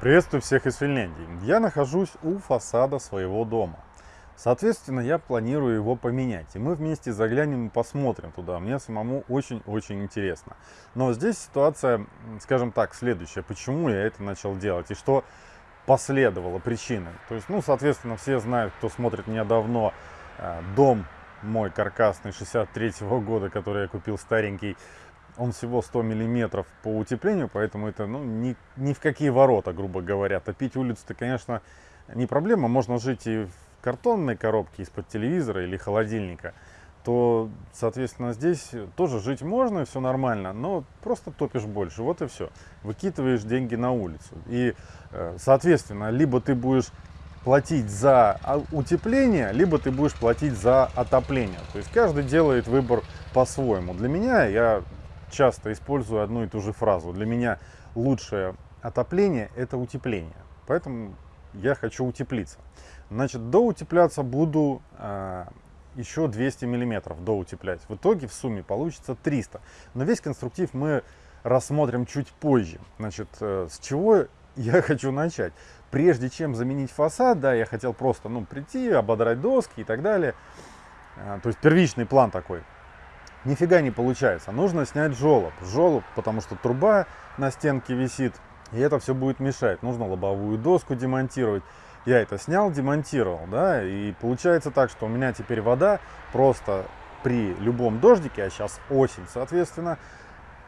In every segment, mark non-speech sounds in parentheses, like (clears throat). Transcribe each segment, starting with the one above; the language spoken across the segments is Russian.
Приветствую всех из Финляндии. Я нахожусь у фасада своего дома. Соответственно, я планирую его поменять. И мы вместе заглянем и посмотрим туда. Мне самому очень-очень интересно. Но здесь ситуация, скажем так, следующая. Почему я это начал делать? И что последовало причиной? То есть, ну, соответственно, все знают, кто смотрит меня давно, э, дом мой каркасный 63 -го года, который я купил старенький, он всего 100 миллиметров по утеплению, поэтому это ну, ни, ни в какие ворота, грубо говоря. Топить улицу-то, конечно, не проблема. Можно жить и в картонной коробке из-под телевизора или холодильника. То, соответственно, здесь тоже жить можно, все нормально, но просто топишь больше. Вот и все. Выкидываешь деньги на улицу. И, э, соответственно, либо ты будешь платить за а, утепление, либо ты будешь платить за отопление. То есть каждый делает выбор по-своему. Для меня я часто использую одну и ту же фразу. Для меня лучшее отопление – это утепление. Поэтому я хочу утеплиться. Значит, доутепляться буду э, еще 200 миллиметров доутеплять. В итоге в сумме получится 300. Но весь конструктив мы рассмотрим чуть позже. Значит, э, с чего я (laughs) хочу начать? Прежде чем заменить фасад, да, я хотел просто, ну, прийти, ободрать доски и так далее. Э, то есть первичный план такой – нифига не получается. Нужно снять желоб. Желоб, потому что труба на стенке висит, и это все будет мешать. Нужно лобовую доску демонтировать. Я это снял, демонтировал, да, и получается так, что у меня теперь вода просто при любом дождике, а сейчас осень, соответственно,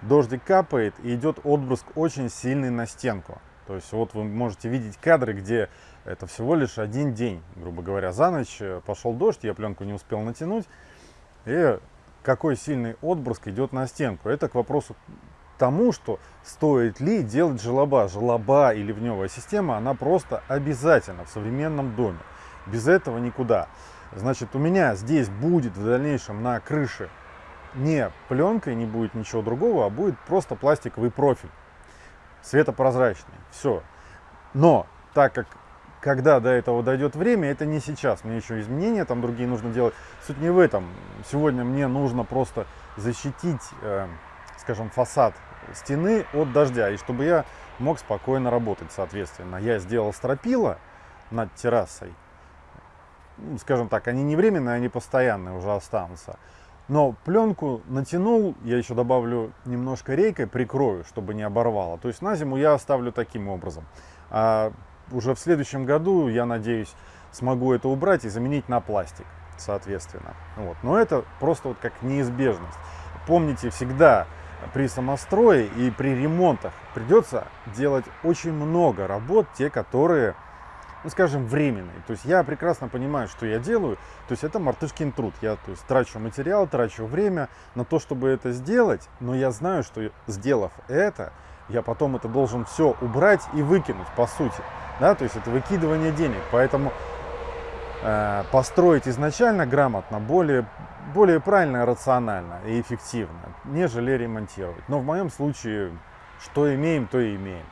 дождик капает и идет отбрызг очень сильный на стенку. То есть вот вы можете видеть кадры, где это всего лишь один день, грубо говоря, за ночь э, пошел дождь, я пленку не успел натянуть, и какой сильный отброск идет на стенку. Это к вопросу тому, что стоит ли делать желоба. Желоба и ливневая система, она просто обязательно в современном доме. Без этого никуда. Значит, у меня здесь будет в дальнейшем на крыше не пленка и не будет ничего другого, а будет просто пластиковый профиль. Светопрозрачный. Все. Но так как когда до этого дойдет время, это не сейчас. Мне еще изменения там другие нужно делать. Суть не в этом. Сегодня мне нужно просто защитить, э, скажем, фасад стены от дождя. И чтобы я мог спокойно работать, соответственно. Я сделал стропила над террасой. Ну, скажем так, они не временные, они постоянные уже останутся. Но пленку натянул, я еще добавлю немножко рейкой, прикрою, чтобы не оборвало. То есть на зиму я оставлю таким образом. Уже в следующем году, я надеюсь, смогу это убрать и заменить на пластик, соответственно. Вот. Но это просто вот как неизбежность. Помните, всегда при самострое и при ремонтах придется делать очень много работ, те, которые, ну скажем, временные. То есть я прекрасно понимаю, что я делаю, то есть это мартышкин труд. Я то есть, трачу материал, трачу время на то, чтобы это сделать, но я знаю, что сделав это, я потом это должен все убрать и выкинуть, по сути да, то есть это выкидывание денег. Поэтому э, построить изначально грамотно более, более правильно, рационально и эффективно, нежели ремонтировать. Но в моем случае, что имеем, то и имеем.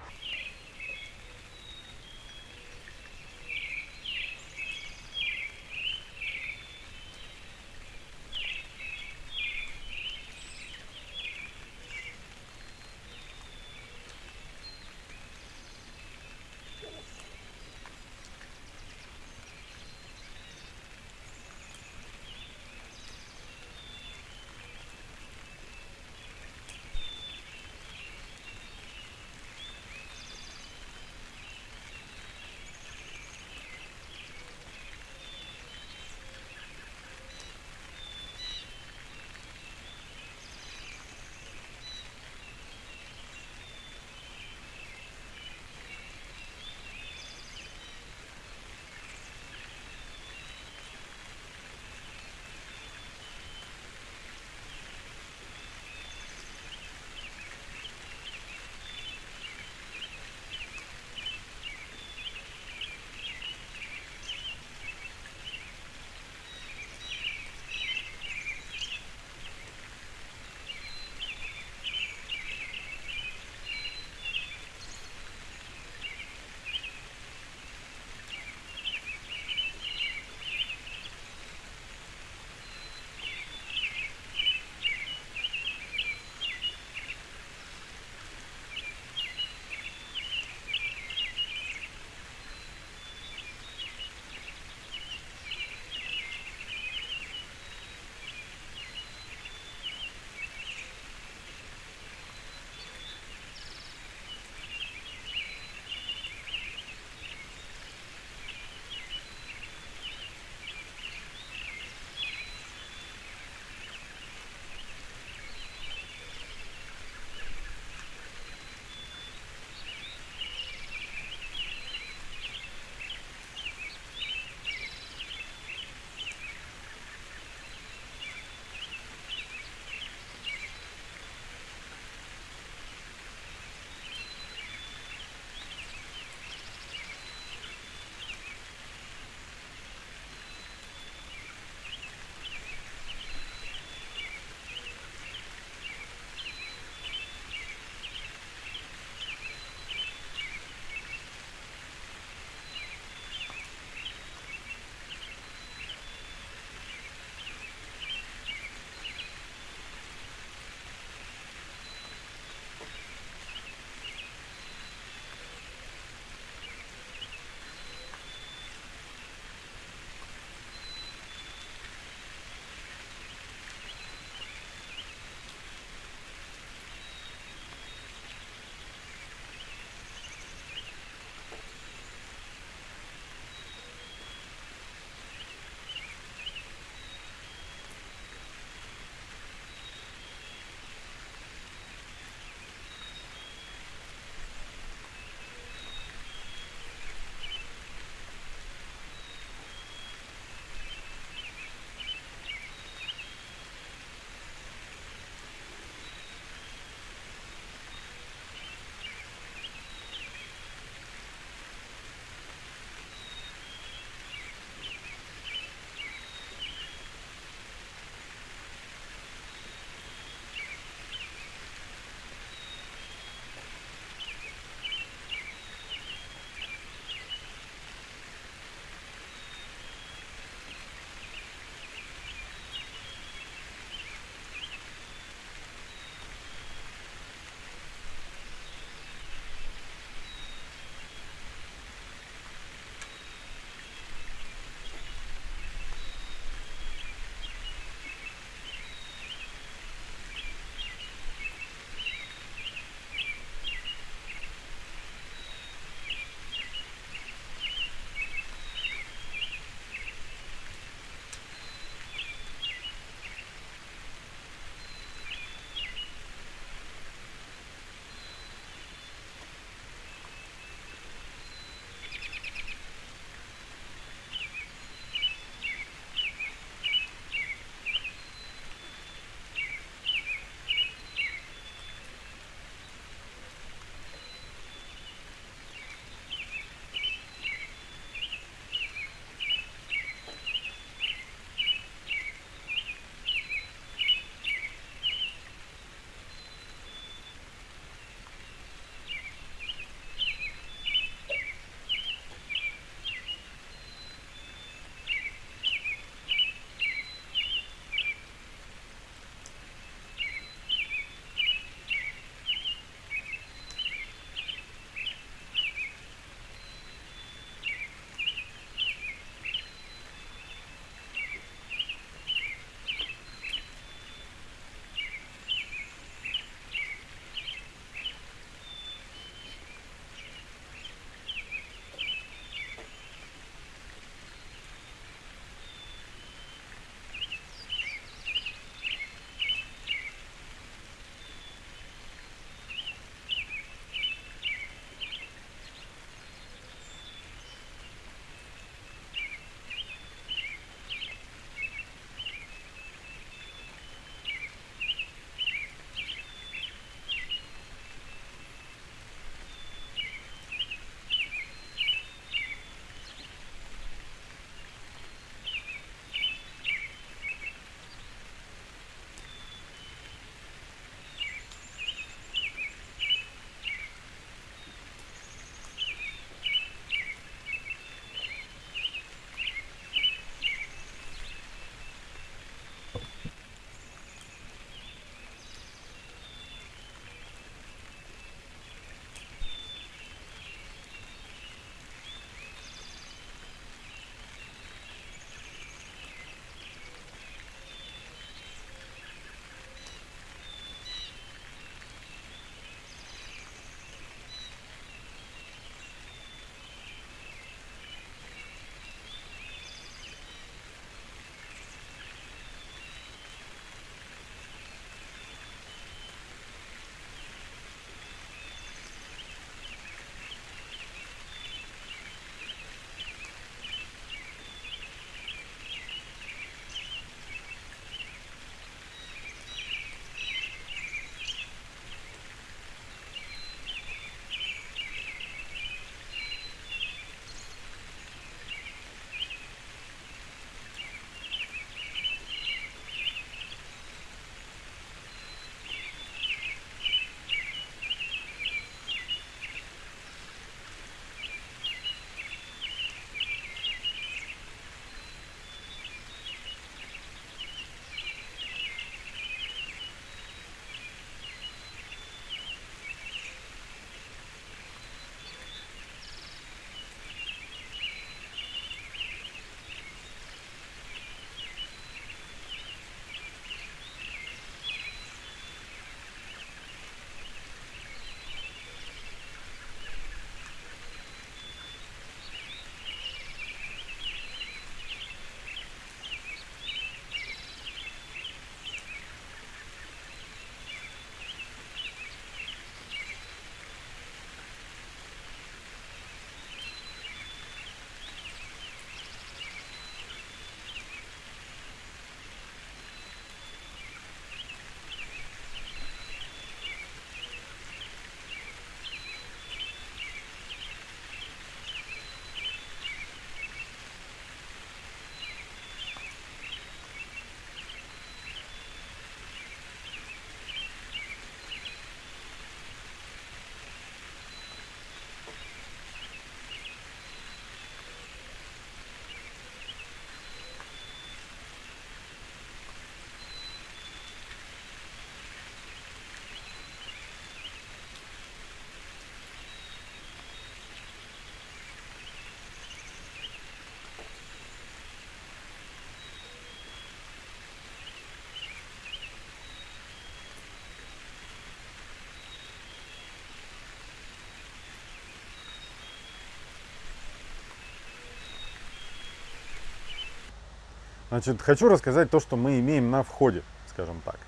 Значит, хочу рассказать то, что мы имеем на входе, скажем так.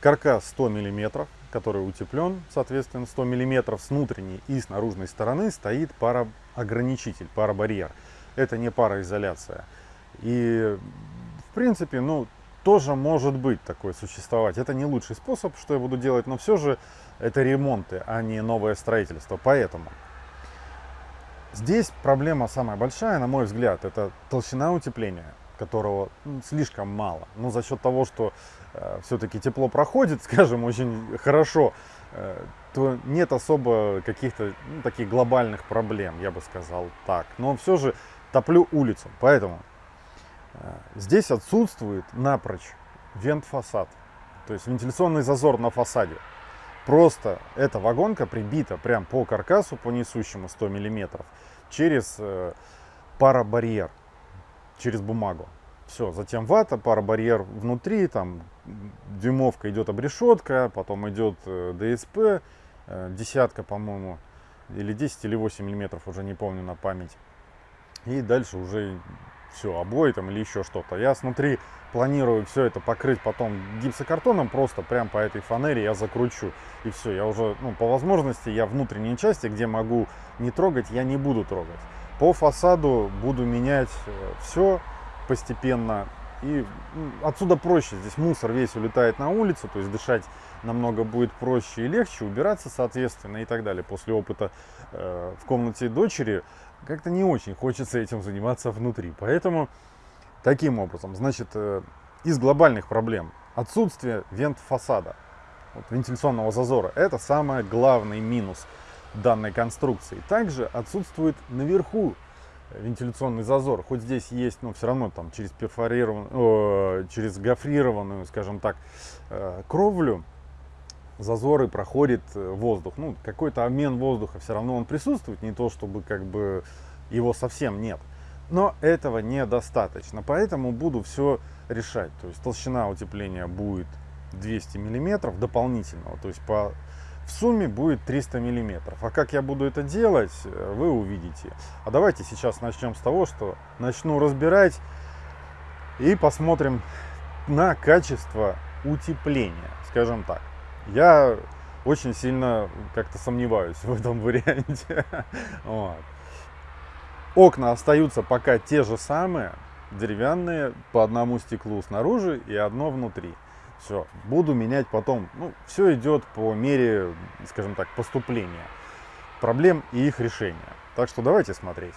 Каркас 100 мм, который утеплен, соответственно, 100 мм с внутренней и с наружной стороны стоит пароограничитель, парабарьер. Это не пароизоляция. И, в принципе, ну, тоже может быть такое существовать. Это не лучший способ, что я буду делать, но все же это ремонты, а не новое строительство. Поэтому здесь проблема самая большая, на мой взгляд, это толщина утепления, которого слишком мало. Но за счет того, что э, все-таки тепло проходит, (laughs) скажем, очень хорошо, э, то нет особо каких-то ну, таких глобальных проблем, я бы сказал так. Но все же топлю улицу, поэтому э, здесь отсутствует напрочь вент-фасад, то есть вентиляционный зазор на фасаде. Просто эта вагонка прибита прям по каркасу, по несущему 100 миллиметров, через э, парабарьер, через бумагу. Все, затем вата, парабарьер внутри, там дюймовка идет обрешетка, потом идет э, ДСП, э, десятка, по-моему, или 10 или 8 миллиметров, уже не помню на память. И дальше уже все, обои там или еще что-то. Я смотри, планирую все это покрыть потом гипсокартоном, просто прям по этой фанере я закручу. И все, я уже, ну, по возможности, я внутренние части, где могу не трогать, я не буду трогать. По фасаду буду менять э, все постепенно. И отсюда проще, здесь мусор весь улетает на улицу, то есть дышать намного будет проще и легче, убираться соответственно и так далее. После опыта э, в комнате дочери как-то не очень хочется этим заниматься внутри. Поэтому таким образом, значит, э, из глобальных проблем отсутствие вент-фасада, вот, вентиляционного зазора, это самый главный минус данной конструкции. Также отсутствует наверху вентиляционный зазор, хоть здесь есть, но все равно там через перфорированную, через гофрированную, скажем так, э, кровлю зазоры проходит э, воздух. Ну, какой-то обмен воздуха все равно он присутствует, не то чтобы как бы его совсем нет. Но этого недостаточно, поэтому буду все решать. То есть толщина утепления будет 200 миллиметров дополнительного, то есть по в сумме будет 300 миллиметров. А как я буду это делать, э, вы увидите. А давайте сейчас начнем с того, что начну разбирать и посмотрим на качество утепления, скажем так. Я очень сильно как-то сомневаюсь (laughs) в этом варианте. (laughs) Вот. Окна остаются пока те же самые, деревянные, по одному стеклу снаружи и одно внутри. Все, буду менять потом. Ну, все идет по мере, скажем так, поступления проблем и их решения. Так что давайте смотреть.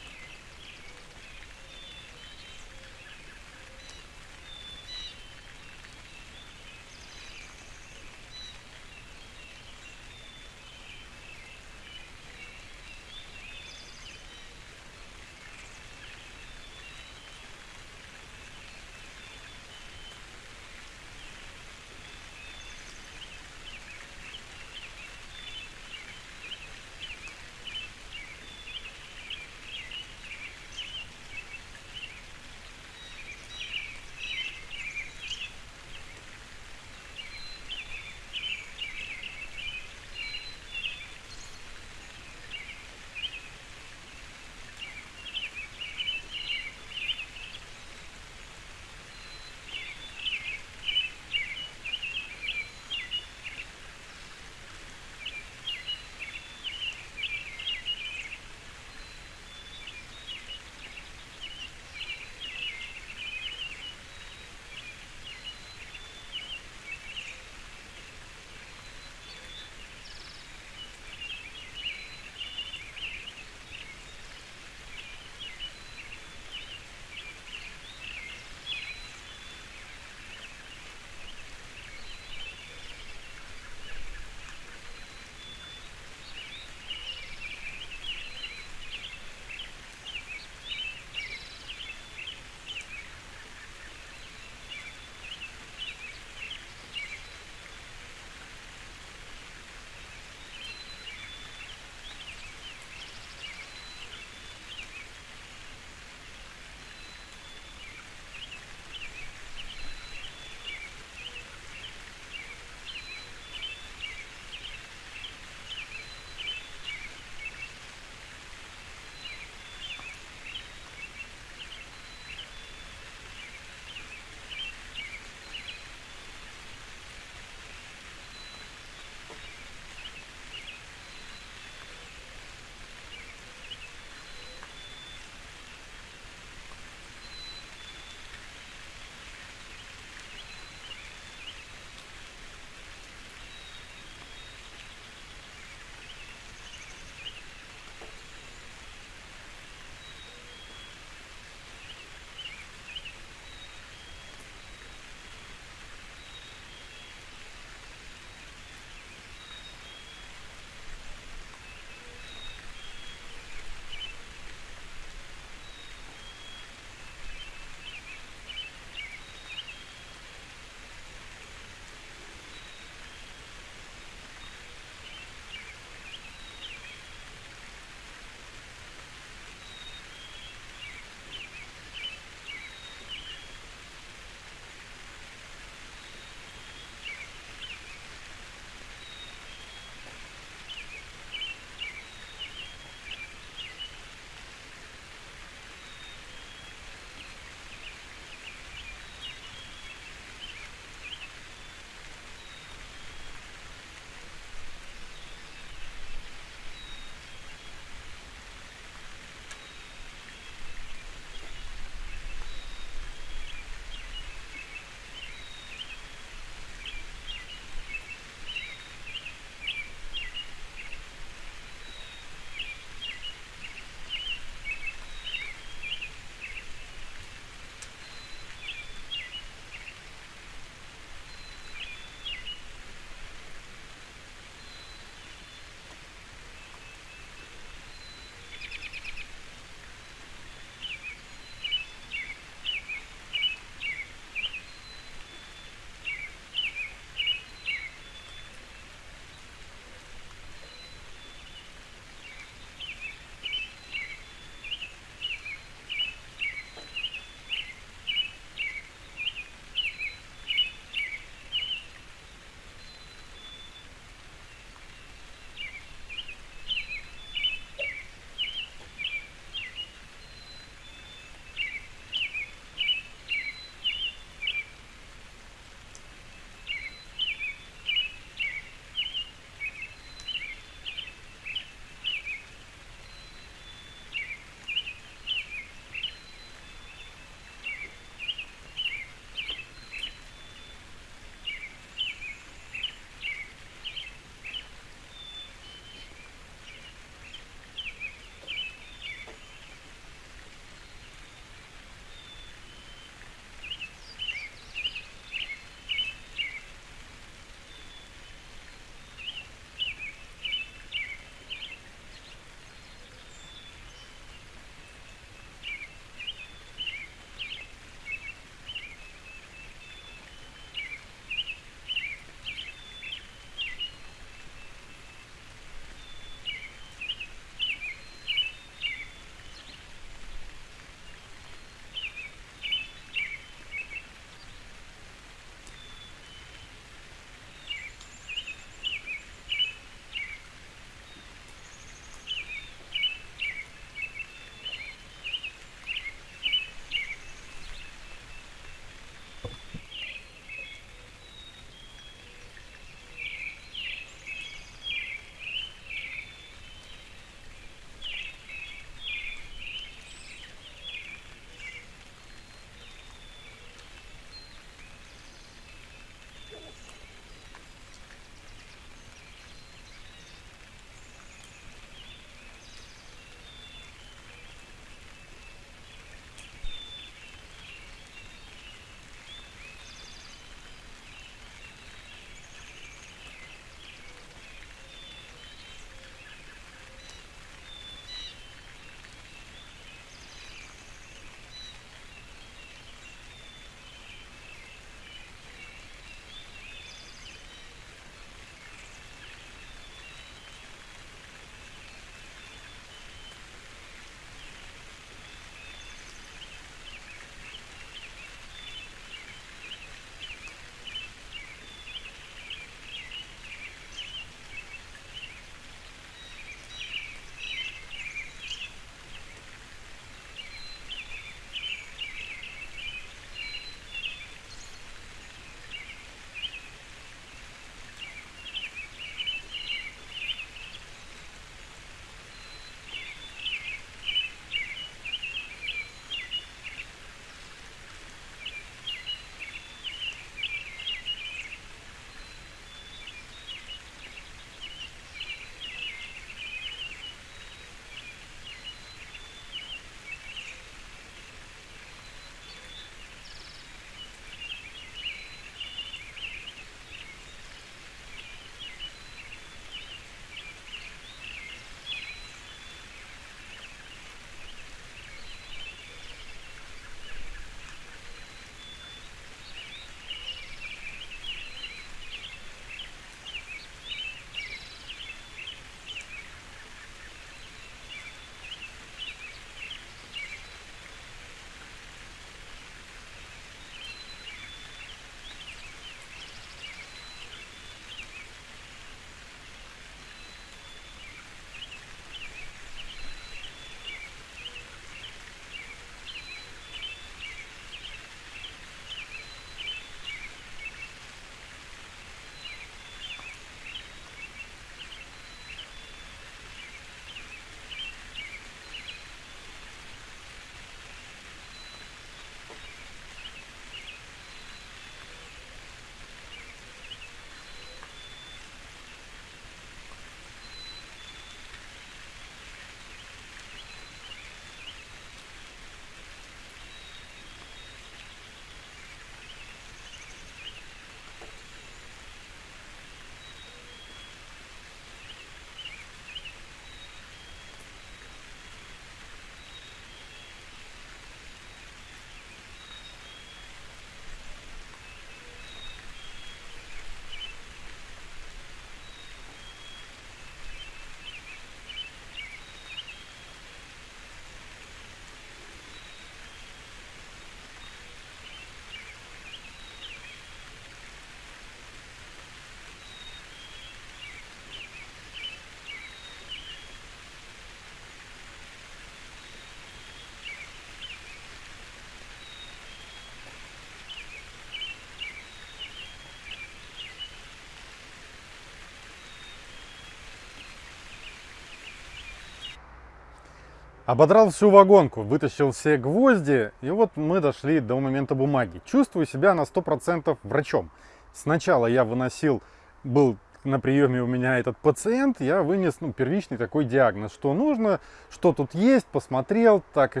Ободрал всю вагонку, вытащил все гвозди, и вот мы дошли до момента бумаги. Чувствую себя на 100% врачом. Сначала я выносил, был на приеме у меня этот пациент, я вынес ну, первичный такой диагноз, что нужно, что тут есть, посмотрел, так и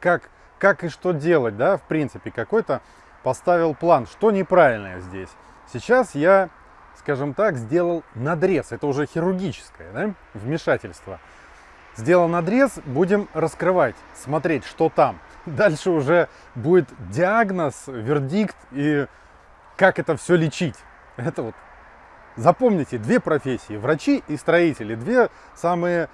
как, как и что делать, да, в принципе, какой-то поставил план, что неправильное здесь. Сейчас я, скажем так, сделал надрез, это уже хирургическое да, вмешательство. Сделал надрез, будем раскрывать, смотреть, что там. Дальше уже будет диагноз, вердикт и как это все лечить. Это вот Запомните, две профессии, врачи и строители, две самые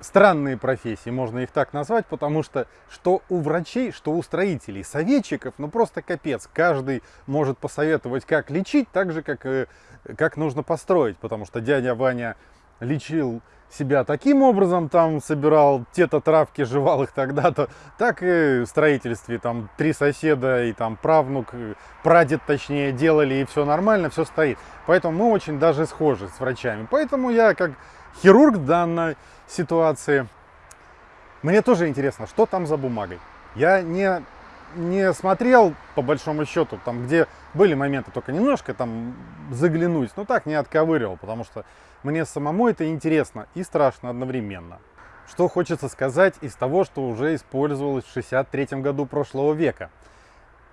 странные профессии, можно их так назвать, потому что что у врачей, что у строителей, советчиков, ну просто капец. Каждый может посоветовать, как лечить, так же, как, как нужно построить, потому что дядя Ваня лечил себя таким образом, там собирал те-то травки, жевал их тогда-то, так и в строительстве, там три соседа и там правнук, прадед точнее делали, и все нормально, все стоит. Поэтому мы очень даже схожи с врачами. Поэтому я как хирург данной ситуации, мне тоже интересно, что там за бумагой. Я не, не смотрел, по большому счету, там, где были моменты только немножко там заглянуть, но так не отковыривал, потому что мне самому это интересно и страшно одновременно. Что хочется сказать из того, что уже использовалось в 63 году прошлого века.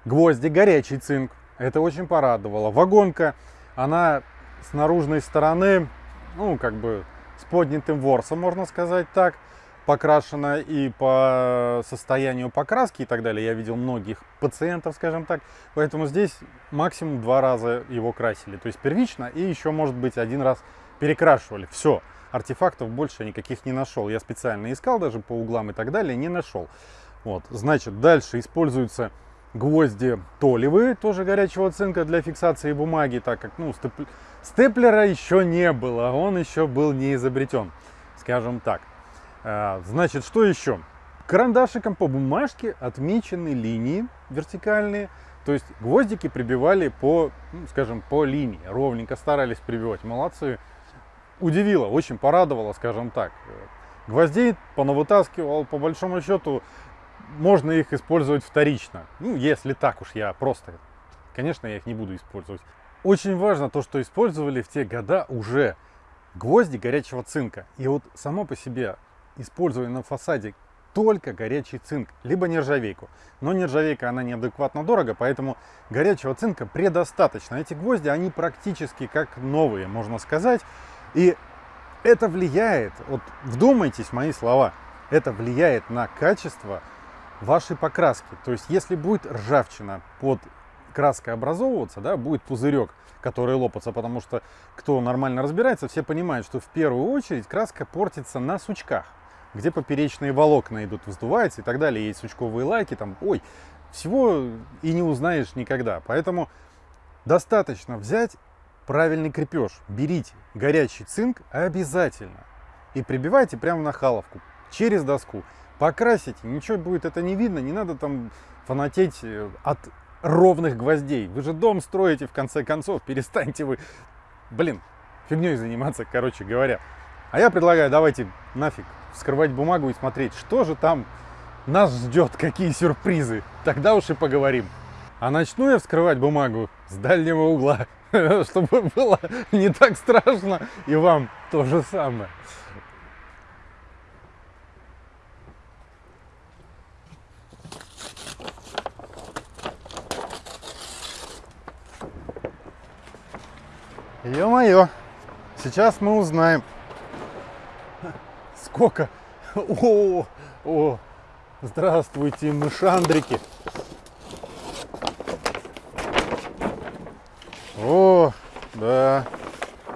Гвозди, горячий цинк. Это очень порадовало. Вагонка, она с наружной стороны, ну, как бы с поднятым ворсом, можно сказать так, покрашена и по состоянию покраски и так далее. Я видел многих пациентов, скажем так. Поэтому здесь максимум два раза его красили. То есть первично и еще, может быть, один раз перекрашивали. Все, артефактов больше никаких не нашел. Я специально искал даже по углам и так далее, не нашел. Вот, значит, дальше используются гвозди толевые, тоже горячего цинка для фиксации бумаги, так как, ну, степ... степлера еще не было, он еще был не изобретен, скажем так. А, значит, что еще? Карандашиком по бумажке отмечены линии вертикальные, то есть гвоздики прибивали по, ну, скажем, по линии, ровненько старались прибивать, молодцы удивило, очень порадовало, скажем так. Гвоздей понавытаскивал, по большому счету, можно их использовать вторично. Ну, если так уж я просто, конечно, я их не буду использовать. Очень важно то, что использовали в те года уже гвозди горячего цинка. И вот само по себе использование на фасаде только горячий цинк, либо нержавейку. Но нержавейка, она неадекватно дорого, поэтому горячего цинка предостаточно. Эти гвозди, они практически как новые, можно сказать. И это влияет, вот вдумайтесь в мои слова, это влияет на качество вашей покраски. То есть, если будет ржавчина под краской образовываться, да, будет пузырек, который лопается, потому что кто нормально разбирается, все понимают, что в первую очередь краска портится на сучках, где поперечные волокна идут, вздуваются и так далее, есть сучковые лайки, там, ой, всего и не узнаешь никогда. Поэтому достаточно взять правильный крепеж. Берите горячий цинк обязательно и прибивайте прямо на халовку через доску. Покрасите, ничего будет это не видно, не надо там фанатеть э, от ровных гвоздей. Вы же дом строите в конце концов, перестаньте вы, блин, фигней заниматься, короче говоря. А я предлагаю, давайте нафиг вскрывать бумагу и смотреть, что же там нас ждет, какие сюрпризы. Тогда уж и поговорим. А начну я вскрывать бумагу с дальнего угла. (laughs) чтобы было не так страшно, и вам то же самое. Ё-моё, сейчас мы узнаем, сколько... (laughs) О, о, здравствуйте, мышандрики. О, да,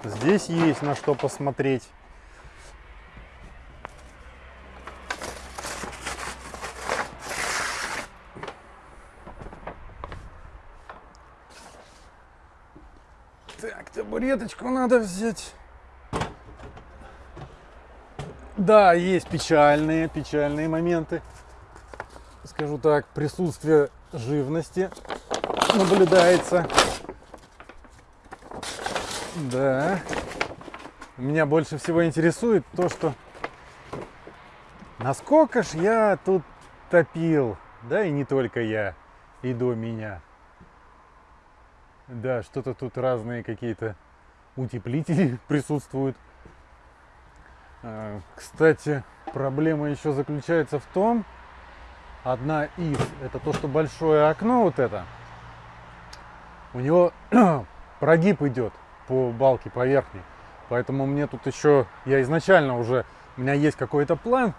здесь есть на что посмотреть. Так, табуреточку надо взять. Да, есть печальные, печальные моменты. Скажу так, присутствие живности наблюдается. Да. Меня больше всего интересует то, что Насколько ж я тут топил, да и не только я, и до меня. Да, что-то тут разные какие-то утеплители (laughs) присутствуют. А, кстати, проблема еще заключается в том, одна из, это то, что большое окно вот это, у него (clears throat) прогиб идет по балке, по верхней. Поэтому мне тут еще, я изначально уже, у меня есть какой-то план,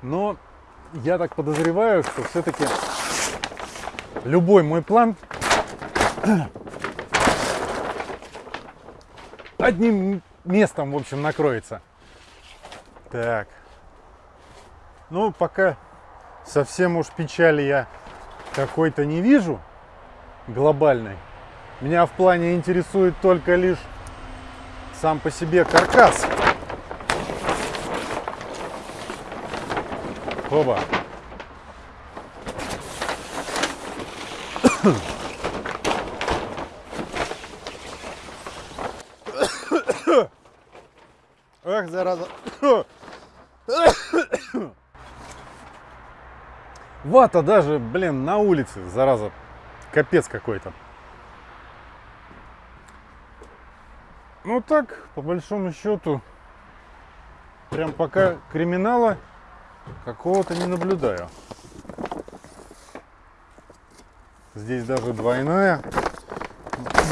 но я так подозреваю, что все-таки любой мой план (clears throat) одним местом, в общем, накроется. Так. Ну, пока совсем уж печали я какой-то не вижу глобальной. Меня в плане интересует только лишь сам по себе каркас. Оба. Ах, зараза. Вата даже, блин, на улице, зараза. Капец какой-то. Ну так, по большому счету, прям пока криминала какого-то не наблюдаю. Здесь даже двойная.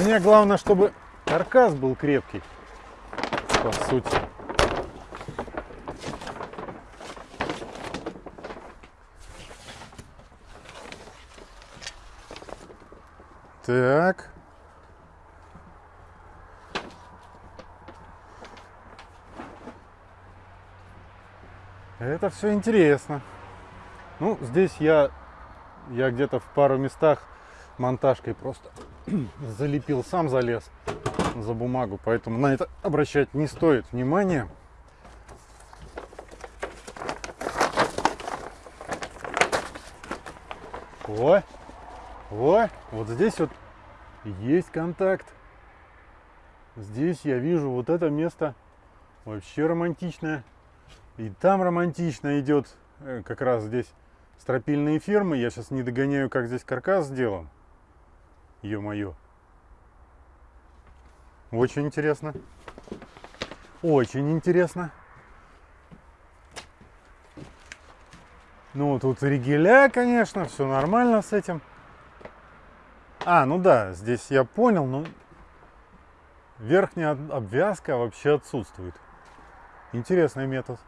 Мне главное, чтобы каркас был крепкий, по сути. Так. Это все интересно. Ну, здесь я, я где-то в пару местах монтажкой просто (clears throat) залепил, сам залез за бумагу, поэтому на это обращать не стоит внимания. О, о, вот здесь вот есть контакт. Здесь я вижу вот это место вообще романтичное. И там романтично идет э, как раз здесь стропильные фермы. Я сейчас не догоняю, как здесь каркас сделан. Ё-моё. Очень интересно. Очень интересно. Ну, тут ригеля, конечно, все нормально с этим. А, ну да, здесь я понял, но верхняя обвязка вообще отсутствует. Интересный метод.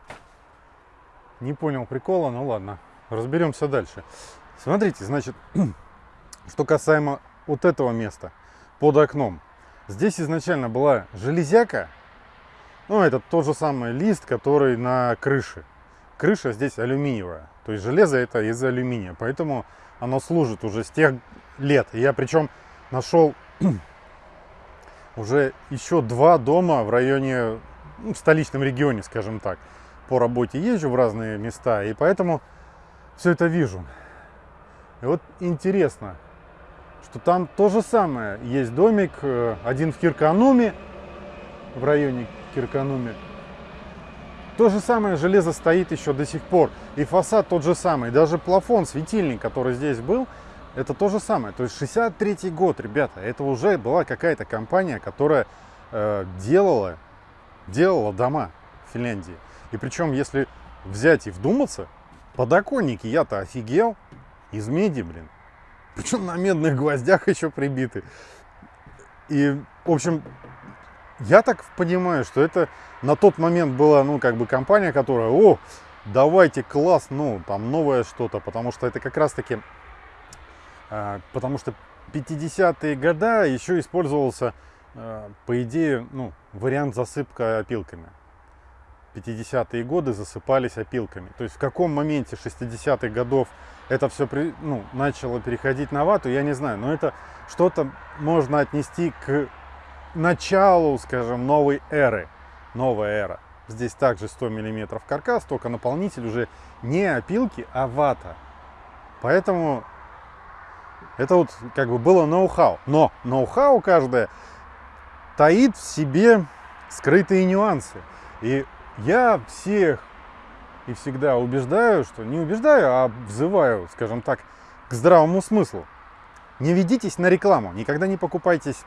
Не понял прикола, ну ладно. Разберемся дальше. Смотрите, значит, (clears throat) что касаемо вот этого места под окном. Здесь изначально была железяка. Ну, это тот же самый лист, который на крыше. Крыша здесь алюминиевая. То есть железо это из алюминия. Поэтому оно служит уже с тех лет. Я причем нашел (clears throat) уже еще два дома в районе, в столичном регионе, скажем так по работе езжу в разные места, и поэтому все это вижу. И вот интересно, что там то же самое. Есть домик, э, один в Киркануме, в районе Киркануме. То же самое железо стоит еще до сих пор. И фасад тот же самый. Даже плафон, светильник, который здесь был, это то же самое. То есть 63 год, ребята. Это уже была какая-то компания, которая э, делала, делала дома в Финляндии. И причем, если взять и вдуматься, подоконники я-то офигел. Из меди, блин. Причем на медных гвоздях еще прибиты. И, в общем, я так понимаю, что это на тот момент была, ну, как бы компания, которая, о, давайте класс, ну, там новое что-то, потому что это как раз-таки, э, потому что 50-е года еще использовался, э, по идее, ну, вариант засыпка опилками. 50-е годы засыпались опилками. То есть в каком моменте 60-х годов это все при, ну, начало переходить на вату, я не знаю. Но это что-то можно отнести к началу, скажем, новой эры. Новая эра. Здесь также 100 миллиметров каркас, только наполнитель уже не опилки, а вата. Поэтому это вот как бы было ноу-хау. Но ноу-хау каждое таит в себе скрытые нюансы. И я всех и всегда убеждаю, что не убеждаю, а взываю, скажем так, к здравому смыслу. Не ведитесь на рекламу, никогда не покупайтесь.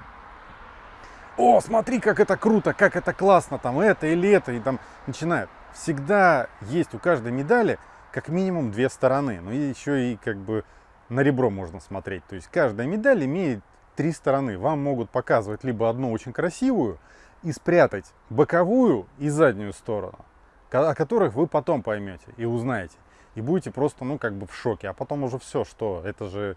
О, смотри, как это круто, как это классно, там это или это, и там начинают. Всегда есть у каждой медали как минимум две стороны, но еще и как бы на ребро можно смотреть. То есть каждая медаль имеет три стороны. Вам могут показывать либо одну очень красивую и спрятать боковую и заднюю сторону, о которых вы потом поймете и узнаете. И будете просто, ну, как бы в шоке. А потом уже все, что это же...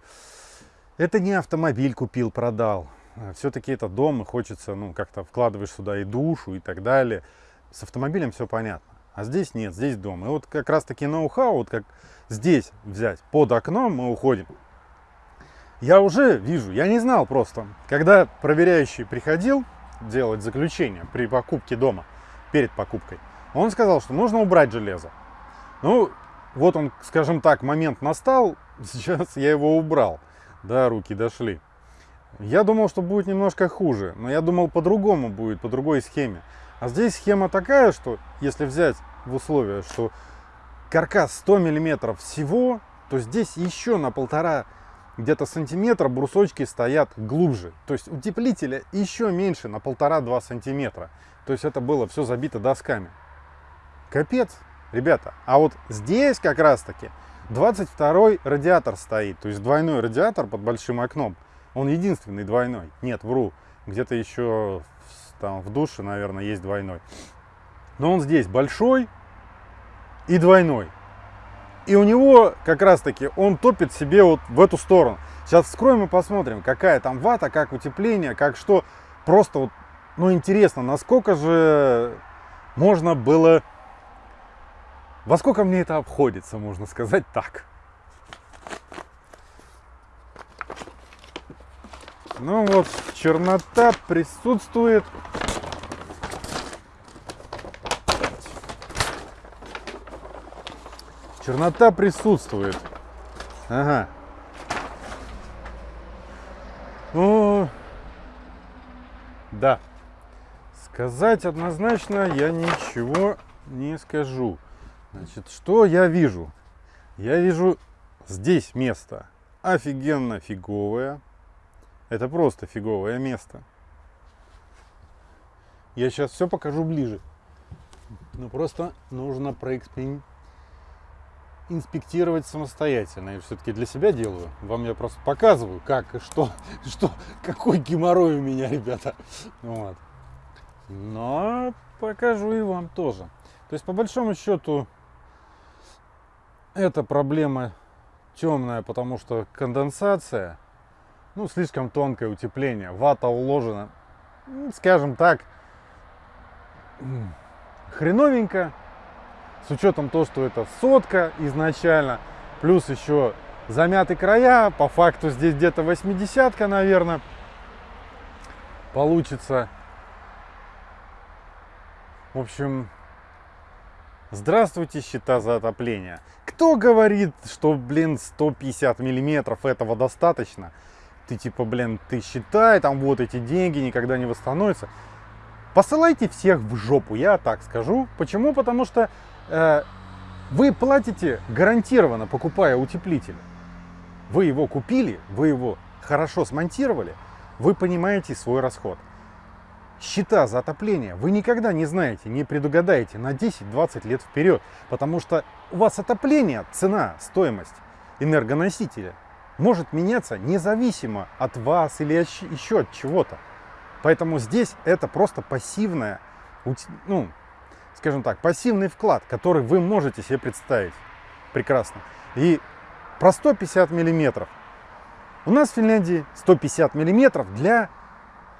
Это не автомобиль купил, продал. Все-таки это дом, и хочется, ну, как-то вкладываешь сюда и душу, и так далее. С автомобилем все понятно. А здесь нет, здесь дом. И вот как раз таки ноу-хау, вот как здесь взять, под окном мы уходим. Я уже вижу, я не знал просто. Когда проверяющий приходил делать заключение при покупке дома, перед покупкой, он сказал, что нужно убрать железо. Ну, вот он, скажем так, момент настал, (laughs) сейчас я его убрал. Да, руки дошли. Я думал, что будет немножко хуже, но я думал по-другому будет, по другой схеме. А здесь схема такая, что если взять в условия, что каркас 100 миллиметров всего, то здесь еще на полтора где-то сантиметра брусочки стоят глубже. То есть утеплителя еще меньше, на полтора-два сантиметра. То есть это было все забито досками. Капец, ребята. А вот здесь как раз таки 22 радиатор стоит. То есть двойной радиатор под большим окном. Он единственный двойной. Нет, вру. Где-то еще там в душе, наверное, есть двойной. Но он здесь большой и двойной. И у него как раз таки он топит себе вот в эту сторону. Сейчас вскроем и посмотрим, какая там вата, как утепление, как что. Просто вот, ну интересно, насколько же можно было... Во сколько мне это обходится, можно сказать так. Ну вот, чернота присутствует. Чернота присутствует. Ага. Ну, да. Сказать однозначно я ничего не скажу. Значит, что я вижу? Я вижу здесь место офигенно фиговое. Это просто фиговое место. Я сейчас все покажу ближе. Но просто нужно проэкспериментировать инспектировать самостоятельно. Я все-таки для себя делаю. Вам я просто показываю, как и что, (laughs) что, какой геморрой у меня, ребята. Вот. Но покажу и вам тоже. То есть, по большому счету, эта проблема темная, потому что конденсация, ну, слишком тонкое утепление, вата уложена, скажем так, хреновенько, с учетом того, что это сотка изначально, плюс еще замяты края, по факту здесь где-то 80 наверное, получится. В общем, здравствуйте, счета за отопление. Кто говорит, что, блин, 150 миллиметров этого достаточно? Ты типа, блин, ты считай, там вот эти деньги никогда не восстановятся. Посылайте всех в жопу, я так скажу. Почему? Потому что вы платите гарантированно, покупая утеплитель. Вы его купили, вы его хорошо смонтировали, вы понимаете свой расход. Счета за отопление вы никогда не знаете, не предугадаете на 10-20 лет вперед, потому что у вас отопление, цена, стоимость энергоносителя может меняться независимо от вас или еще от чего-то. Поэтому здесь это просто пассивная ну, скажем так, пассивный вклад, который вы можете себе представить. Прекрасно. И про 150 миллиметров. У нас в Финляндии 150 миллиметров для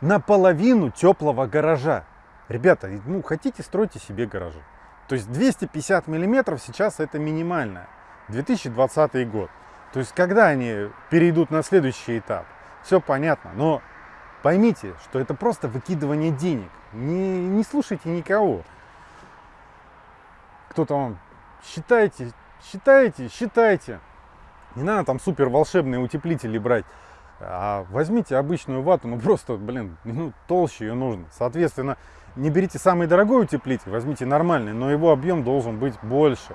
наполовину теплого гаража. Ребята, ну хотите, стройте себе гаражи. То есть 250 миллиметров сейчас это минимальное. 2020 год. То есть когда они перейдут на следующий этап, все понятно. Но поймите, что это просто выкидывание денег. Не, не слушайте никого кто-то вам считайте, считайте, считайте. Не надо там супер волшебные утеплители брать. А возьмите обычную вату, ну просто, блин, ну толще ее нужно. Соответственно, не берите самый дорогой утеплитель, возьмите нормальный, но его объем должен быть больше.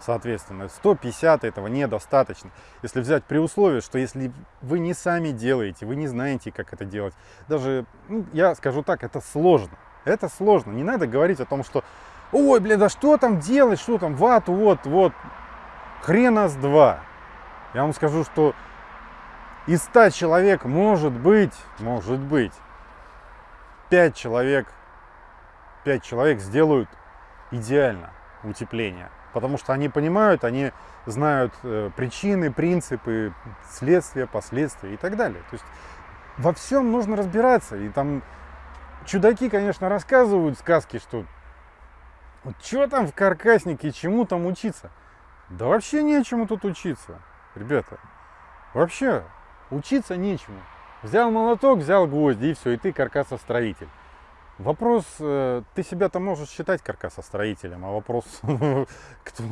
Соответственно, 150 этого недостаточно. Если взять при условии, что если вы не сами делаете, вы не знаете, как это делать, даже, ну, я скажу так, это сложно. Это сложно. Не надо говорить о том, что, ой, блин, да что там делать, что там, вату, вот, вот, хрена с два. Я вам скажу, что из 100 человек может быть, может быть, 5 человек, 5 человек сделают идеально утепление. Потому что они понимают, они знают э, причины, принципы, следствия, последствия и так далее. То есть во всем нужно разбираться. И там чудаки, конечно, рассказывают сказки, что вот что там в каркаснике, чему там учиться. Да вообще нечему тут учиться, ребята. Вообще учиться нечему. Взял молоток, взял гвозди и все, и ты каркасостроитель. Вопрос, э, ты себя-то можешь считать каркасостроителем, а вопрос, (laughs) кто,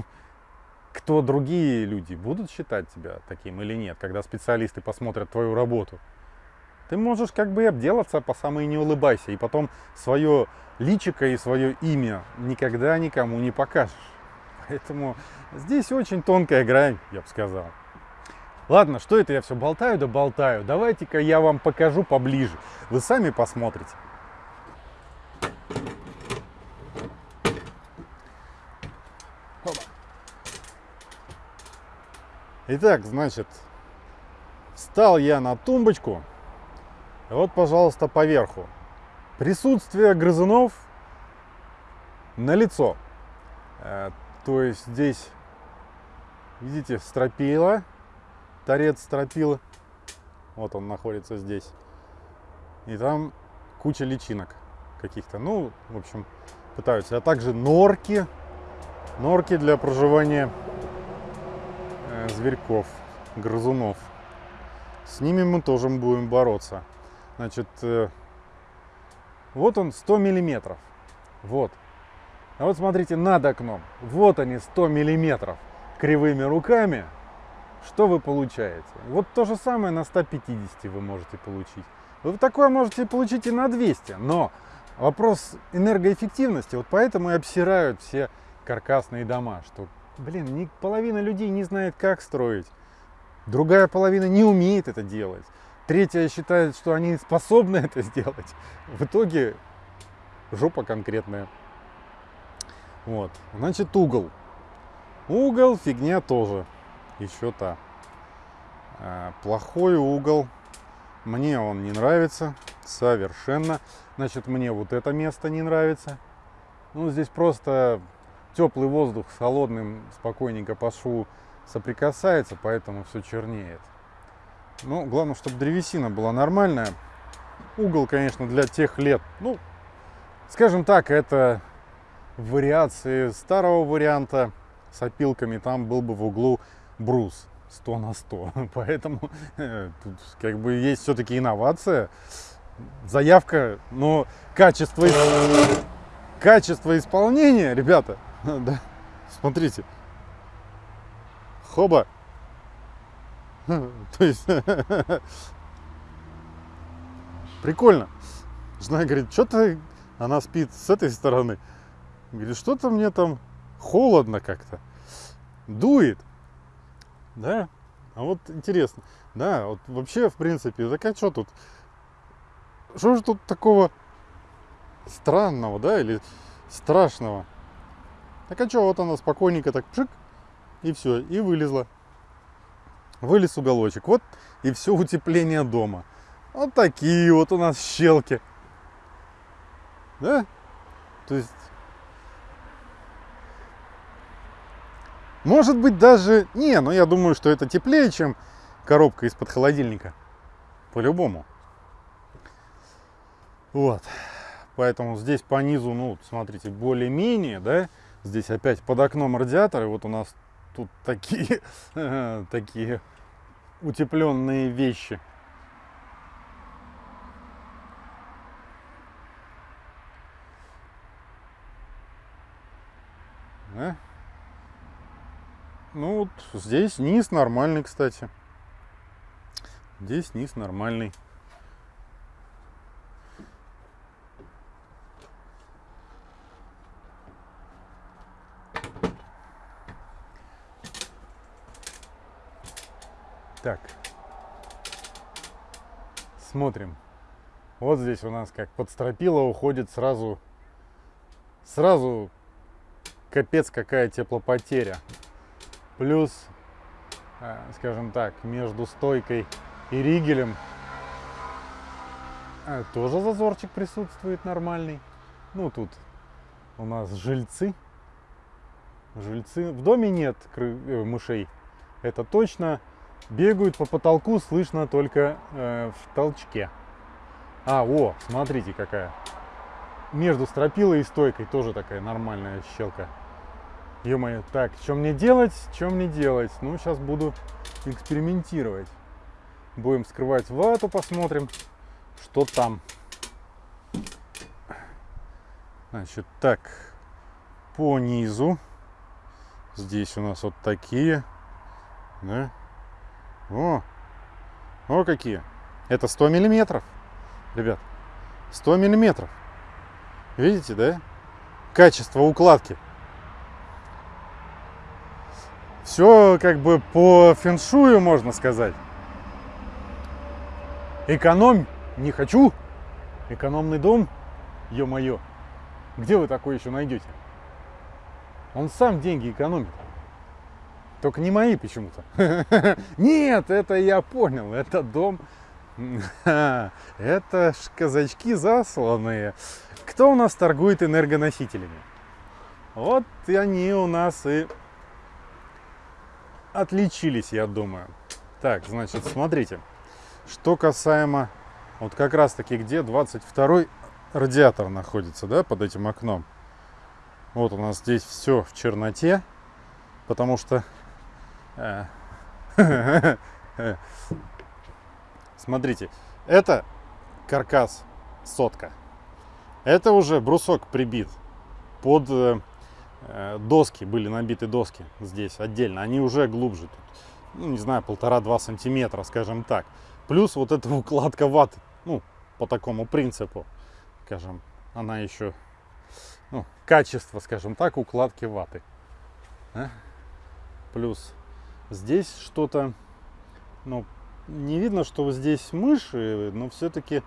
кто другие люди будут считать тебя таким или нет, когда специалисты посмотрят твою работу. Ты можешь как бы обделаться по самой не улыбайся, и потом свое личико и свое имя никогда никому не покажешь. Поэтому здесь очень тонкая грань, я бы сказал. Ладно, что это я все болтаю да болтаю. Давайте-ка я вам покажу поближе. Вы сами посмотрите. Итак, значит, встал я на тумбочку. Вот, пожалуйста, поверху. Присутствие грызунов на лицо. Э, то есть здесь, видите, стропила, торец стропила. Вот он находится здесь. И там куча личинок каких-то. Ну, в общем, пытаются. А также норки. Норки для проживания э, зверьков, грызунов. С ними мы тоже будем бороться. Значит, э, вот он 100 миллиметров. Вот. А вот смотрите над окном. Вот они 100 миллиметров кривыми руками. Что вы получаете? Вот то же самое на 150 вы можете получить. Вы такое можете получить и на 200. Но вопрос энергоэффективности, вот поэтому и обсирают все каркасные дома. Что, блин, половина людей не знает, как строить. Другая половина не умеет это делать. Третья считает, что они способны (laughs) это сделать. В итоге жопа конкретная. Вот. Значит, угол. Угол фигня тоже. Еще та. А, плохой угол. Мне он не нравится. Совершенно. Значит, мне вот это место не нравится. Ну, здесь просто теплый воздух с холодным спокойненько по шву соприкасается, поэтому все чернеет. Ну, главное, чтобы древесина была нормальная. Угол, конечно, для тех лет, ну, скажем так, это вариации старого варианта с опилками. Там был бы в углу брус 100 на 100. (laughs) Поэтому э, тут как бы есть все-таки инновация, заявка, но качество, качество исполнения, ребята, (laughs) да, смотрите, хоба, (laughs) То есть, прикольно. Жена говорит, что-то она спит с этой стороны. Говорит, что-то мне там холодно как-то. Дует. Да? А вот интересно. Да, вот вообще, в принципе, так а что тут? Что же тут такого странного, да, или страшного? Так а что, вот она спокойненько так пшик, и все, и вылезла вылез уголочек. Вот и все утепление дома. Вот такие вот у нас щелки. Да? То есть, может быть даже, не, но я думаю, что это теплее, чем коробка из-под холодильника. По-любому. Вот. Поэтому здесь по низу, ну, смотрите, более-менее, да, здесь опять под окном радиаторы, вот у нас тут такие, (laughs) такие утепленные вещи. Да? Ну вот здесь низ нормальный, кстати. Здесь низ нормальный. Так. Смотрим. Вот здесь у нас как под стропила уходит сразу, сразу капец какая теплопотеря. Плюс, э, скажем так, между стойкой и ригелем э, тоже зазорчик присутствует нормальный. Ну, тут у нас жильцы. Жильцы. В доме нет э, мышей. Это точно. Бегают по потолку, слышно только э, в толчке. А, о, смотрите какая. Между стропилой и стойкой тоже такая нормальная щелка. Ё-моё, так, что мне делать, что мне делать? Ну, сейчас буду экспериментировать. Будем скрывать вату, посмотрим, что там. Значит, так, по низу. Здесь у нас вот такие. Да? О, о какие. Это 100 миллиметров, ребят. 100 миллиметров. Видите, да? Качество укладки. Все как бы по феншую, можно сказать. Экономь не хочу. Экономный дом, ё-моё. Где вы такой еще найдете? Он сам деньги экономит. Только не мои почему-то. (laughs) Нет, это я понял. Это дом... (laughs) Это ж казачки засланные. Кто у нас торгует энергоносителями? Вот и они у нас и отличились, я думаю. Так, значит, смотрите. Что касаемо, вот как раз таки, где 22 радиатор находится, да, под этим окном. Вот у нас здесь все в черноте, потому что... (laughs) Смотрите, это каркас сотка. Это уже брусок прибит под э, э, доски, были набиты доски здесь отдельно. Они уже глубже тут, ну, не знаю, полтора-два сантиметра, скажем так. Плюс вот эта укладка ваты, ну, по такому принципу, скажем, она еще, ну, качество, скажем так, укладки ваты. А? Плюс здесь что-то, ну, не видно, что здесь мыши, но все-таки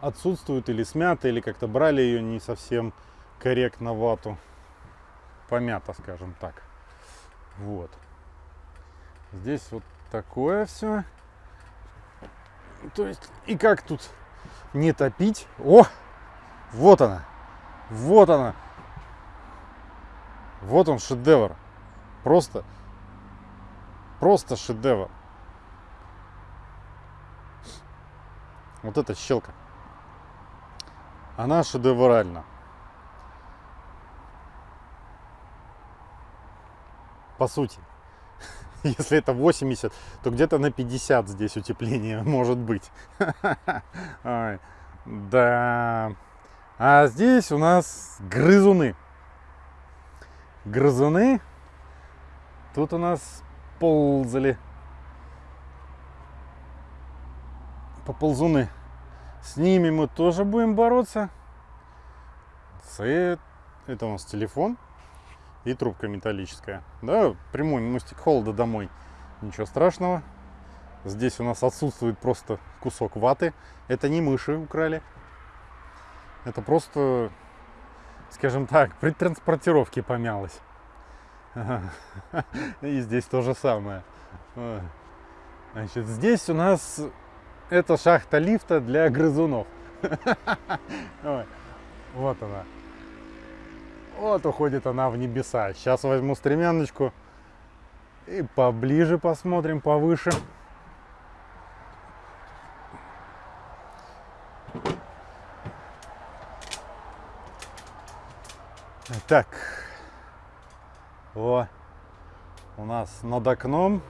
отсутствует или смята, или как-то брали ее не совсем корректно вату. Помято, скажем так. Вот. Здесь вот такое все. То есть, и как тут не топить? О! Вот она! Вот она! Вот он шедевр. Просто, просто шедевр. Вот эта щелка она шедевральна. По сути. (laughs) Если это 80, то где-то на 50 здесь утепление (laughs) может быть. (laughs) Да. А здесь у нас грызуны. Грызуны. Тут у нас ползали. Поползуны. С ними мы тоже будем бороться. Это у нас телефон и трубка металлическая. Да, прямой мостик холода домой. Ничего страшного. Здесь у нас отсутствует просто кусок ваты. Это не мыши украли. Это просто, скажем так, при транспортировке помялось. (laughs) И здесь то же самое. Значит, здесь у нас это шахта лифта для грызунов. (laughs) Вот она. Вот уходит она в небеса. Сейчас возьму стремяночку и поближе посмотрим, повыше. Так, о, у нас над окном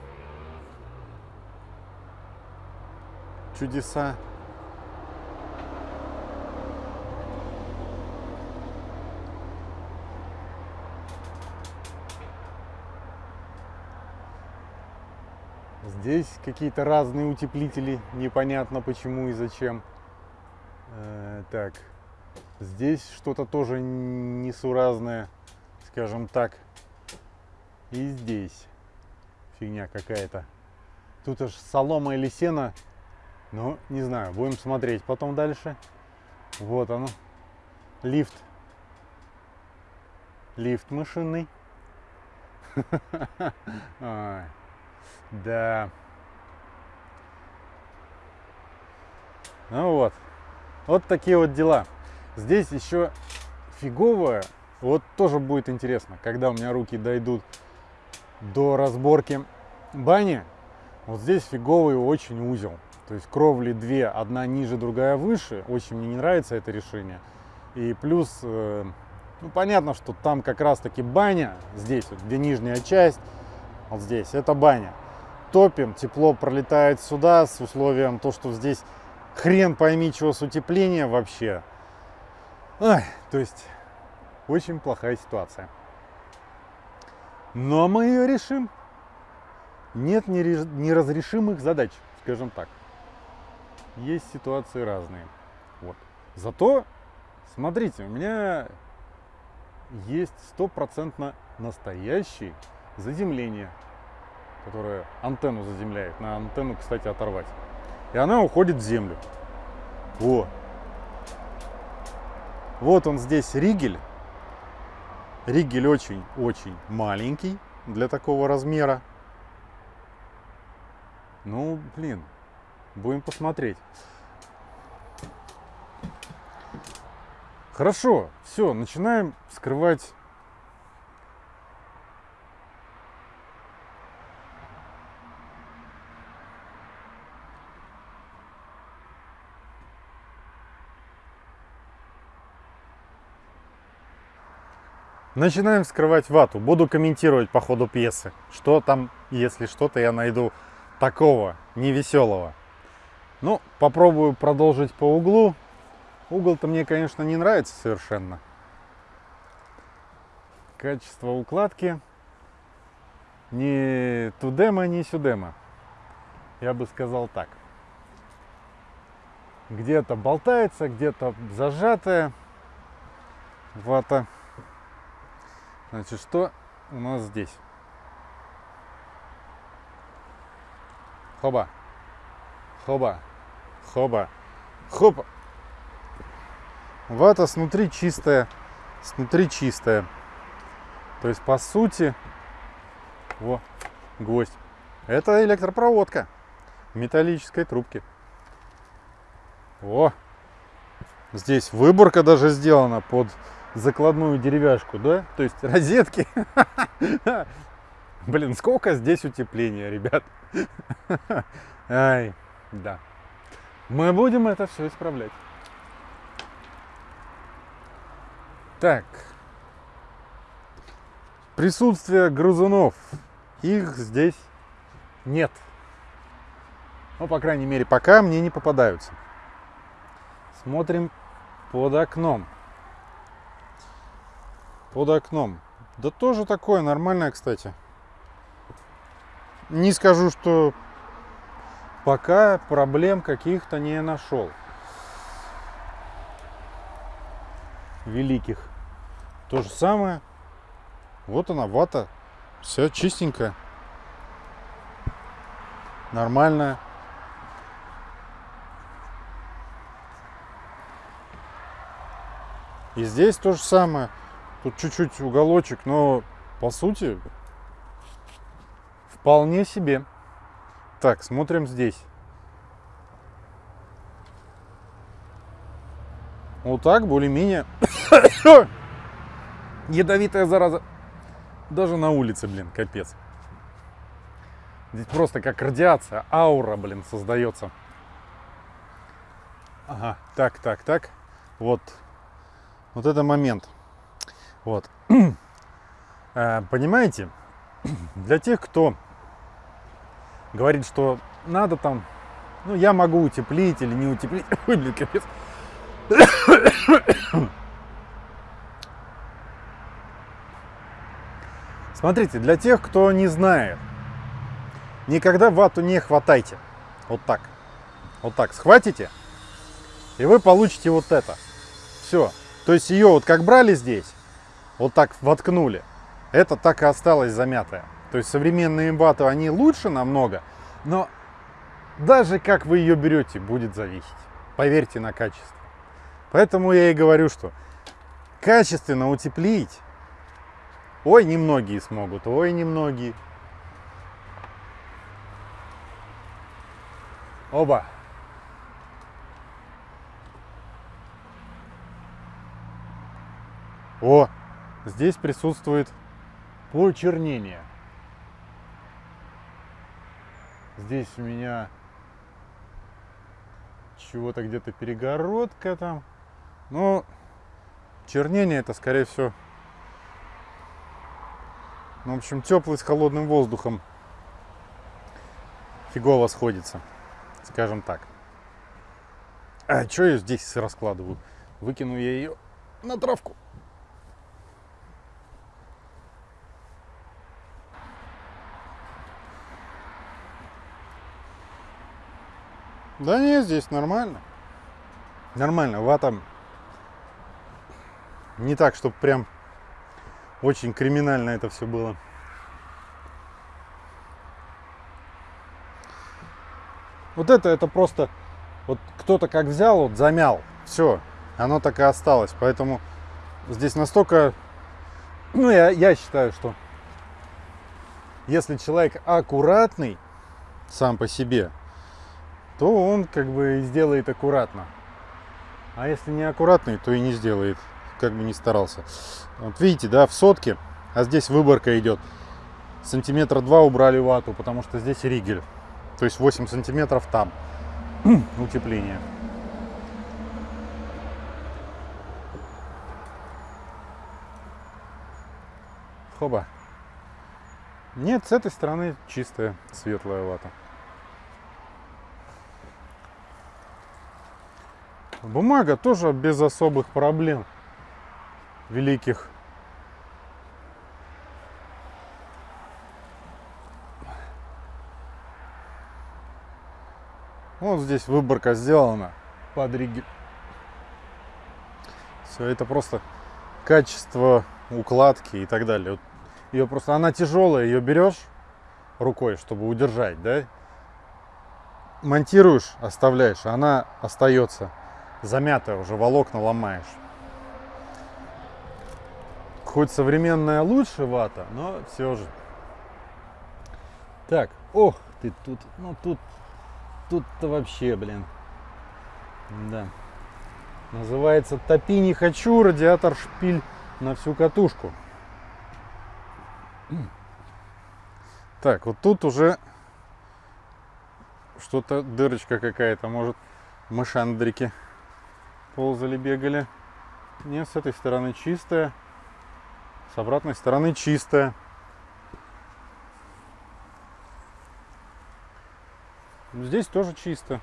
чудеса. Здесь какие-то разные утеплители, непонятно почему и зачем. Э, так, здесь что-то тоже несуразное, скажем так. И здесь фигня какая-то. Тут аж солома или сено. Ну, не знаю, будем смотреть потом дальше. Вот оно. Лифт. Лифт машинный. (laughs) Да. Ну вот. Вот такие вот дела. Здесь еще фиговое. Вот тоже будет интересно, когда у меня руки дойдут до разборки бани. Вот здесь фиговый очень узел. То есть кровли две, одна ниже, другая выше. Очень мне не нравится это решение. И плюс, э, ну понятно, что там как раз таки баня, здесь вот, где нижняя часть, вот здесь, это баня. Топим, тепло пролетает сюда с условием то, что здесь хрен пойми чего с утеплением вообще. Ой, то есть очень плохая ситуация. Но мы ее решим. Нет неразрешимых задач, скажем так. Есть ситуации разные. Вот. Зато, смотрите, у меня есть стопроцентно настоящий заземление, которое антенну заземляет. На антенну, кстати, оторвать. И она уходит в землю. Во. Вот он здесь ригель. Ригель очень-очень маленький для такого размера. Ну, блин, будем посмотреть. Хорошо, все, начинаем скрывать Начинаем вскрывать вату. Буду комментировать по ходу пьесы. Что там, если что-то я найду такого невеселого. Ну, попробую продолжить по углу. Угол-то мне, конечно, не нравится совершенно. Качество укладки не тудема, не сюдема. Я бы сказал так. Где-то болтается, где-то зажатая вата. Значит, что у нас здесь? Хоба. Хоба. Хоба. Хоба. Вата снутри чистая. Снутри чистая. То есть, по сути, во, гвоздь. Это электропроводка металлической трубке. О, здесь выборка даже сделана под закладную деревяшку, да? То есть розетки. (laughs) Блин, сколько здесь утепления, ребят. (laughs) Ай, да. Мы будем это все исправлять. Так. Присутствие грызунов. Их здесь нет. Ну, по крайней мере, пока мне не попадаются. Смотрим под окном под окном. Да тоже такое, нормальное, кстати. Не скажу, что пока проблем каких-то не нашел. Великих. То же самое. Вот она, вата. Все чистенькая. Нормальная. И здесь то же самое. Тут чуть-чуть уголочек, но по сути вполне себе. Так, смотрим здесь. Вот так, более-менее. (coughs) Ядовитая зараза. Даже на улице, блин, капец. Здесь просто как радиация, аура, блин, создается. Ага, так, так, так. Вот. Вот это момент. Вот. (clears throat) Э, понимаете, (clears throat) для тех, кто говорит, что надо там, ну, я могу утеплить или не утеплить. (coughs) Ой, блин, капец. (coughs) Смотрите, для тех, кто не знает, никогда вату не хватайте. Вот так. Вот так схватите, и вы получите вот это. Все. То есть ее вот как брали здесь, вот так воткнули, это так и осталось замятое. То есть современные имбаты, они лучше намного, Но даже как вы ее берете, будет зависеть. Поверьте на качество. Поэтому я и говорю, что качественно утеплить, ой, немногие смогут, ой, немногие. Оба. О, здесь присутствует почернение. Здесь у меня чего-то где-то перегородка там. Но чернение это, скорее всего, ну, в общем, теплый с холодным воздухом фигово сходится, скажем так. А что я здесь раскладываю? Выкину я ее на травку. Да нет, здесь нормально. Нормально, вата не так, чтобы прям очень криминально это все было. Вот это, это просто, вот кто-то как взял, вот замял, все, оно так и осталось. Поэтому здесь настолько, ну я, я считаю, что если человек аккуратный сам по себе, то он как бы сделает аккуратно. А если не аккуратный, то и не сделает, как бы не старался. Вот видите, да, в сотке, а здесь выборка идет. Сантиметра два убрали вату, потому что здесь ригель. То есть 8 сантиметров там (clears throat) утепление. Хоба. Нет, с этой стороны чистая светлая вата. Бумага тоже без особых проблем великих. Вот здесь выборка сделана под риги. Все это просто качество укладки и так далее. Вот ее просто она тяжелая, ее берешь рукой, чтобы удержать, да? Монтируешь, оставляешь, она остается замятая уже, волокна ломаешь. Хоть современная лучше вата, но все же. Так, ох ты тут, ну тут, тут-то вообще, блин. Да. Называется «Топи не хочу», радиатор шпиль на всю катушку. Так, вот тут уже что-то, дырочка какая-то, может, мышандрики ползали, бегали. Нет, с этой стороны чистая. С обратной стороны чистая. Здесь тоже чисто.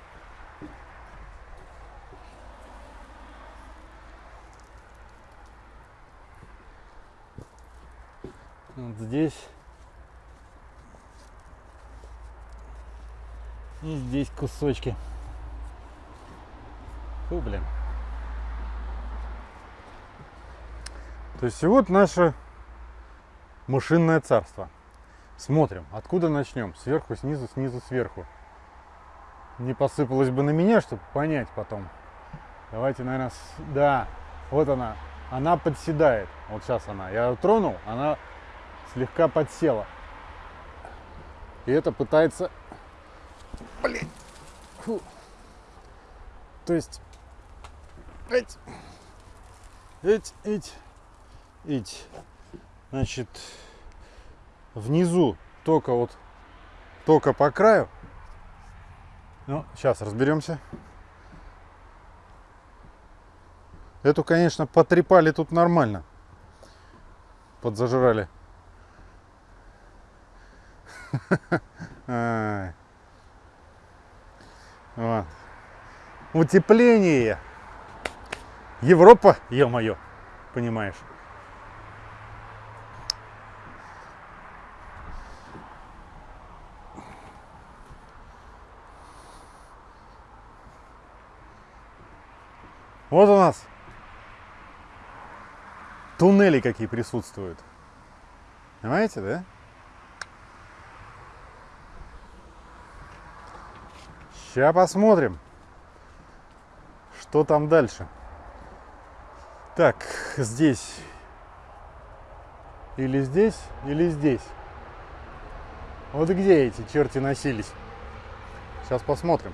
Вот здесь. И здесь кусочки. Фу, блин. То есть и вот наше машинное царство. Смотрим, откуда начнем? Сверху, снизу, снизу, сверху. Не посыпалось бы на меня, чтобы понять потом. Давайте, наверное, с... да, вот она. Она подседает. Вот сейчас она. Я ее тронул, она слегка подсела. И это пытается... Блин. Фу. То есть... Эть. Эть, эть. Видите, значит, внизу только вот, только по краю. Ну, сейчас разберемся. Эту, конечно, потрепали тут нормально. Подзажирали. (laughs) Вот. Утепление. Европа, ё-моё, понимаешь. Вот у нас туннели какие присутствуют. Понимаете, да? Сейчас посмотрим, что там дальше. Так, здесь. Или здесь, или здесь. Вот где эти черти носились. Сейчас посмотрим.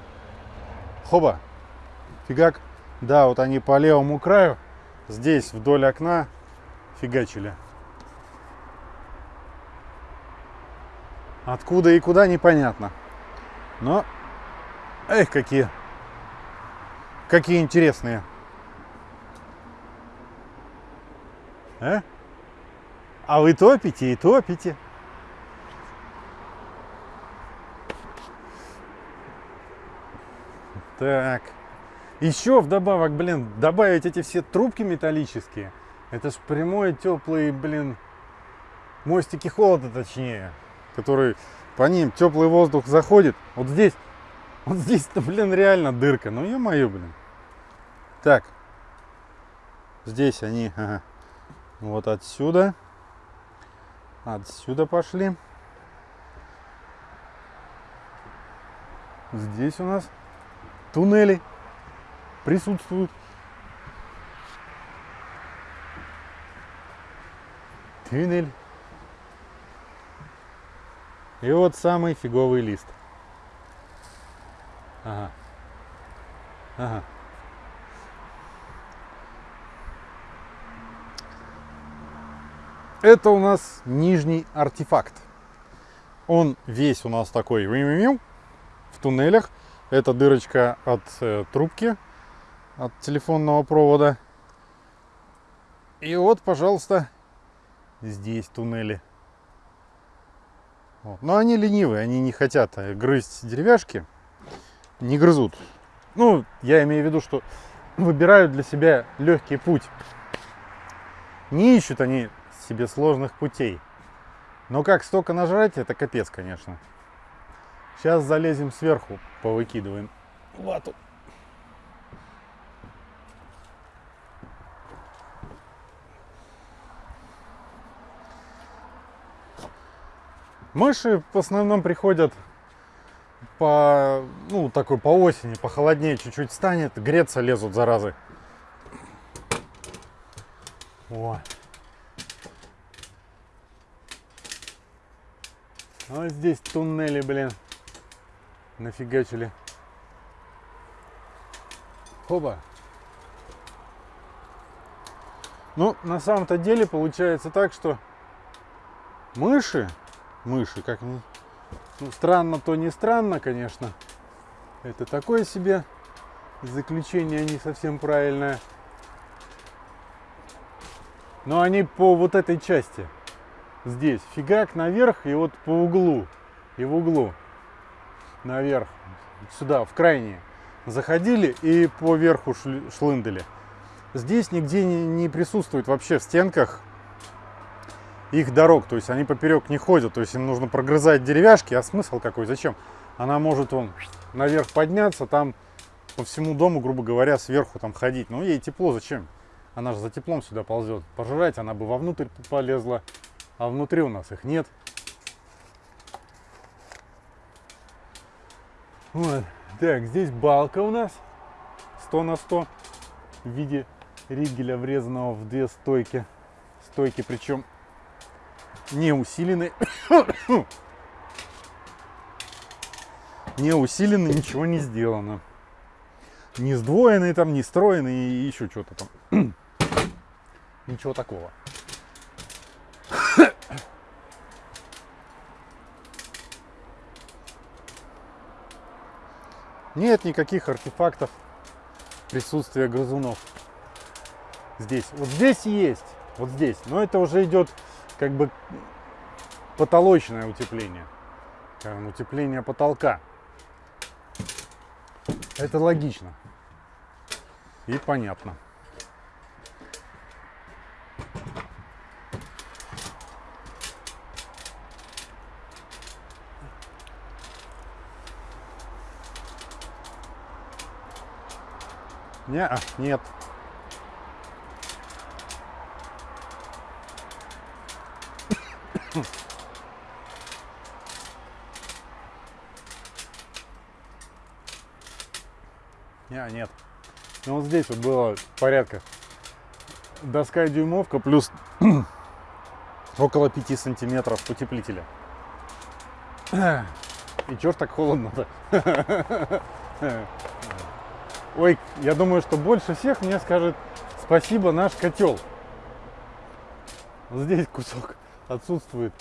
Хоба. Фигак. Да, вот они по левому краю. Здесь вдоль окна фигачили. Откуда и куда непонятно. Но, эх, какие, какие интересные. А? а вы топите и топите. Так. Еще вдобавок, блин, добавить эти все трубки металлические. Это ж прямой теплый, блин, мостики холода точнее который по ним теплый воздух заходит. Вот здесь, вот здесь-то, блин, реально дырка. Ну, ё-моё, блин. Так. Здесь они, ага. Вот отсюда. Отсюда пошли. Здесь у нас туннели присутствуют. Туннель. И вот самый фиговый лист. Ага. Ага. Это у нас нижний артефакт. Он весь у нас такой в туннелях. Это дырочка от э, трубки, от телефонного провода. И вот, пожалуйста, здесь туннели. Вот. Но они ленивые, они не хотят э, грызть деревяшки, не грызут. Ну, я имею в виду, что (clears throat) выбирают для себя легкий путь. Не ищут они себе сложных путей. Но как столько нажрать, это капец, конечно. Сейчас залезем сверху, повыкидываем вату. Мыши в основном приходят по, ну, такой по осени, похолоднее чуть-чуть станет, греться лезут, заразы. О. Вот здесь туннели, блин, нафигачили. Хоба. Ну, на самом-то деле получается так, что мыши мыши. Как ну, странно, то не странно, конечно. Это такое себе заключение не совсем правильное. Но они по вот этой части. Здесь фигак наверх и вот по углу. И в углу. Наверх. Сюда, в крайние. Заходили и по верху шлындали. Здесь нигде не, не присутствует вообще в стенках их дорог, то есть они поперек не ходят, то есть им нужно прогрызать деревяшки, а смысл какой, зачем? Она может он наверх подняться, там по всему дому, грубо говоря, сверху там ходить, ну ей тепло, зачем? Она же за теплом сюда ползет, пожрать она бы вовнутрь полезла, а внутри у нас их нет. Вот. Так, здесь балка у нас 100 на 100 в виде ригеля, врезанного в две стойки. Стойки, причем не усилены. (coughs) не усилены, ничего не сделано. Не сдвоенный там, не стройный и еще что-то там. (coughs) ничего такого. (coughs) Нет никаких артефактов присутствия грызунов. Здесь. Вот здесь есть. Вот здесь. Но это уже идет как бы потолочное утепление. Утепление потолка. Это логично. И понятно. Не, -а, нет. Я нет. Ну вот здесь вот было порядка доска дюймовка плюс (clears throat) около 5 сантиметров утеплителя. (clears throat) И чё так холодно-то? (laughs) Ой, я думаю, что больше всех мне скажет спасибо наш котел. Здесь кусок отсутствует.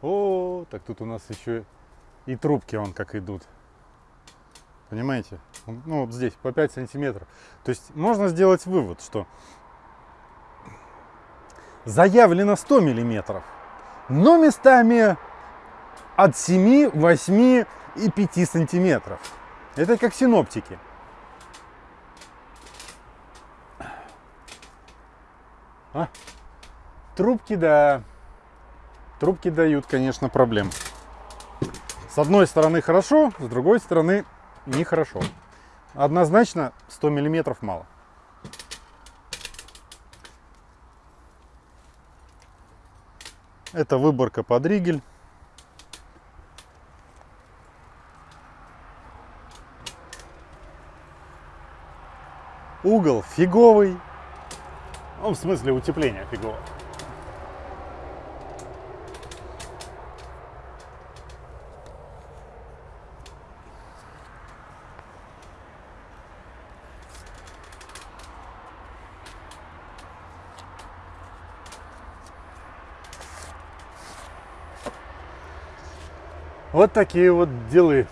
О, так тут у нас еще и трубки он как идут. Понимаете? Ну вот здесь по 5 сантиметров. То есть можно сделать вывод, что заявлено 100 миллиметров, но местами от 7, 8 и 5 сантиметров. Это как синоптики. А? Трубки, да. Трубки дают, конечно, проблем. С одной стороны хорошо, с другой стороны нехорошо. Однозначно 100 миллиметров мало. Это выборка под ригель. Угол фиговый. Ну, в смысле утепления фигового. Вот такие вот делы.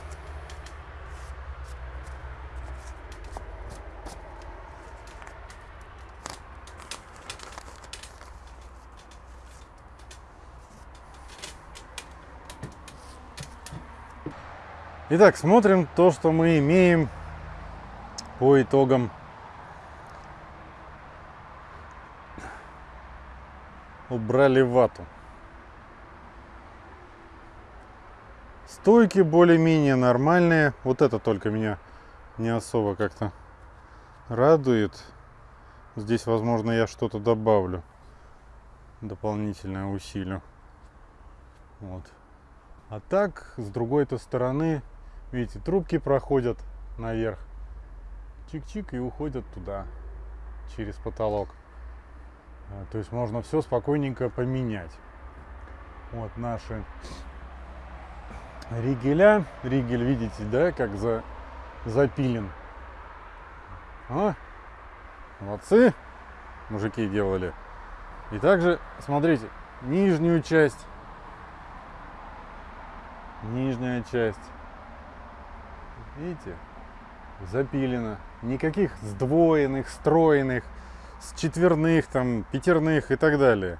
Итак, смотрим то, что мы имеем по итогам убрали вату. Стойки более-менее нормальные. Вот это только меня не особо как-то радует. Здесь, возможно, я что-то добавлю. Дополнительное усилию. Вот. А так, с другой-то стороны, Видите, трубки проходят наверх. Чик-чик и уходят туда, через потолок. А, то есть можно все спокойненько поменять. Вот наши ригеля. Ригель, видите, да, как за, запилен. А? Молодцы, мужики делали. И также, смотрите, нижнюю часть. Нижняя часть Видите? Запилено. Никаких сдвоенных, стройных, с четверных, там, пятерных и так далее.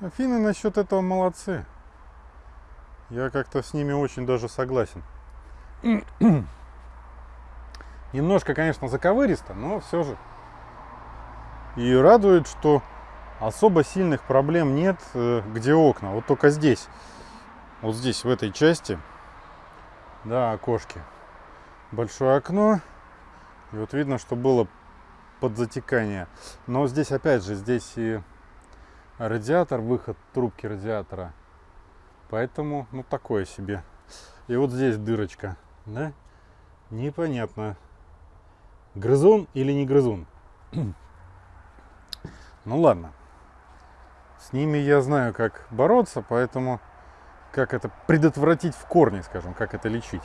Афины насчет этого молодцы. Я как-то с ними очень даже согласен. (clears throat) Немножко, конечно, заковыристо, но все же. И радует, что особо сильных проблем нет, э, где окна. Вот только здесь, вот здесь, в этой части, да, окошки большое окно. И вот видно, что было подзатекание. Но здесь, опять же, здесь и радиатор, выход трубки радиатора. Поэтому, ну, такое себе. И вот здесь дырочка, да? Непонятно, грызун или не грызун. (clears throat) ну, ладно. С ними я знаю, как бороться, поэтому как это предотвратить в корне, скажем, как это лечить.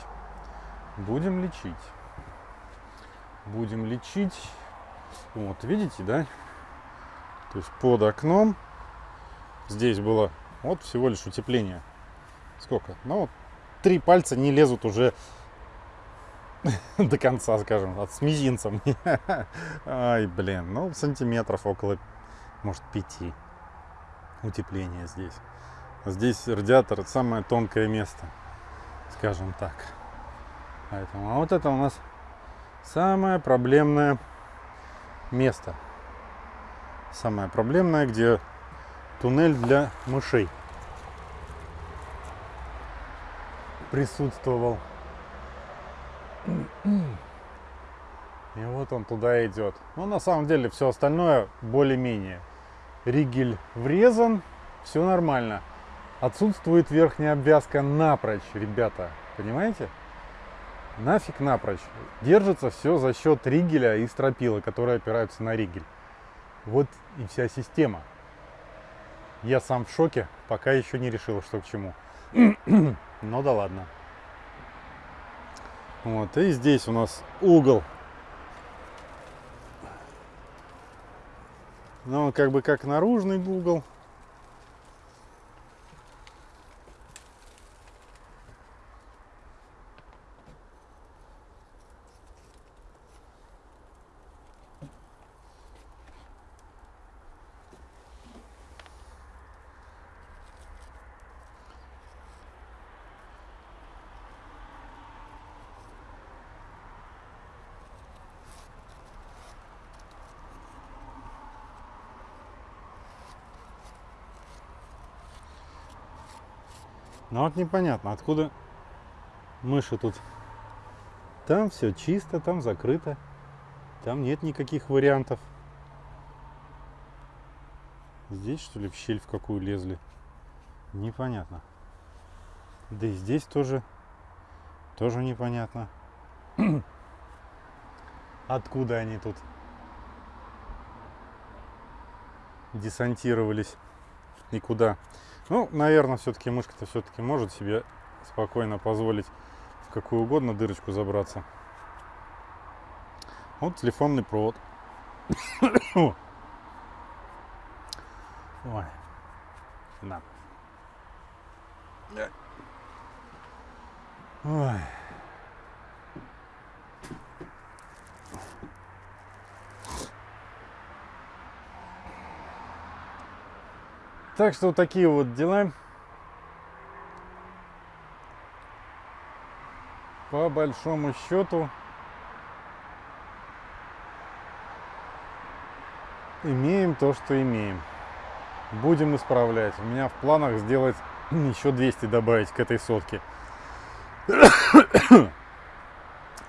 Будем лечить. Будем лечить. Вот, видите, да? То есть под окном здесь было вот всего лишь утепление. Сколько? Ну, три пальца не лезут уже до конца, скажем, от с мизинцем. (laughs) Ай, блин, ну, сантиметров около, может, пяти утепления здесь. Здесь радиатор, самое тонкое место, скажем так. Поэтому, а вот это у нас самое проблемное место. Самое проблемное, где туннель для мышей присутствовал. И вот он туда идет. Но на самом деле все остальное более-менее. Ригель врезан, все нормально. Отсутствует верхняя обвязка напрочь, ребята. Понимаете? Нафиг напрочь. Держится все за счет ригеля и стропила, которые опираются на ригель. Вот и вся система. Я сам в шоке, пока еще не решил, что к чему. Ну да ладно. Вот, и здесь у нас угол. Ну, он как бы как наружный угол. Ну вот непонятно, откуда мыши тут. Там все чисто, там закрыто. Там нет никаких вариантов. Здесь что ли в щель в какую лезли? Непонятно. Да и здесь тоже, тоже непонятно. (clears throat) Откуда они тут десантировались и куда? Ну, наверное, все-таки мышка-то все-таки может себе спокойно позволить в какую угодно дырочку забраться. Вот телефонный провод. (coughs) Ой. На. Ой. Так что вот такие вот дела. По большому счету имеем то, что имеем. Будем исправлять. У меня в планах сделать (coughs) еще 200 добавить к этой сотке. (coughs)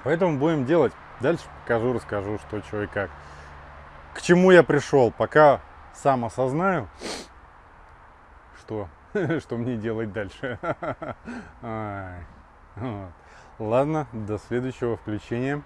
Поэтому будем делать. Дальше покажу, расскажу, что, что и как. К чему я пришел, пока сам осознаю что, (laughs) что мне делать дальше. (laughs) Ладно, до следующего включения.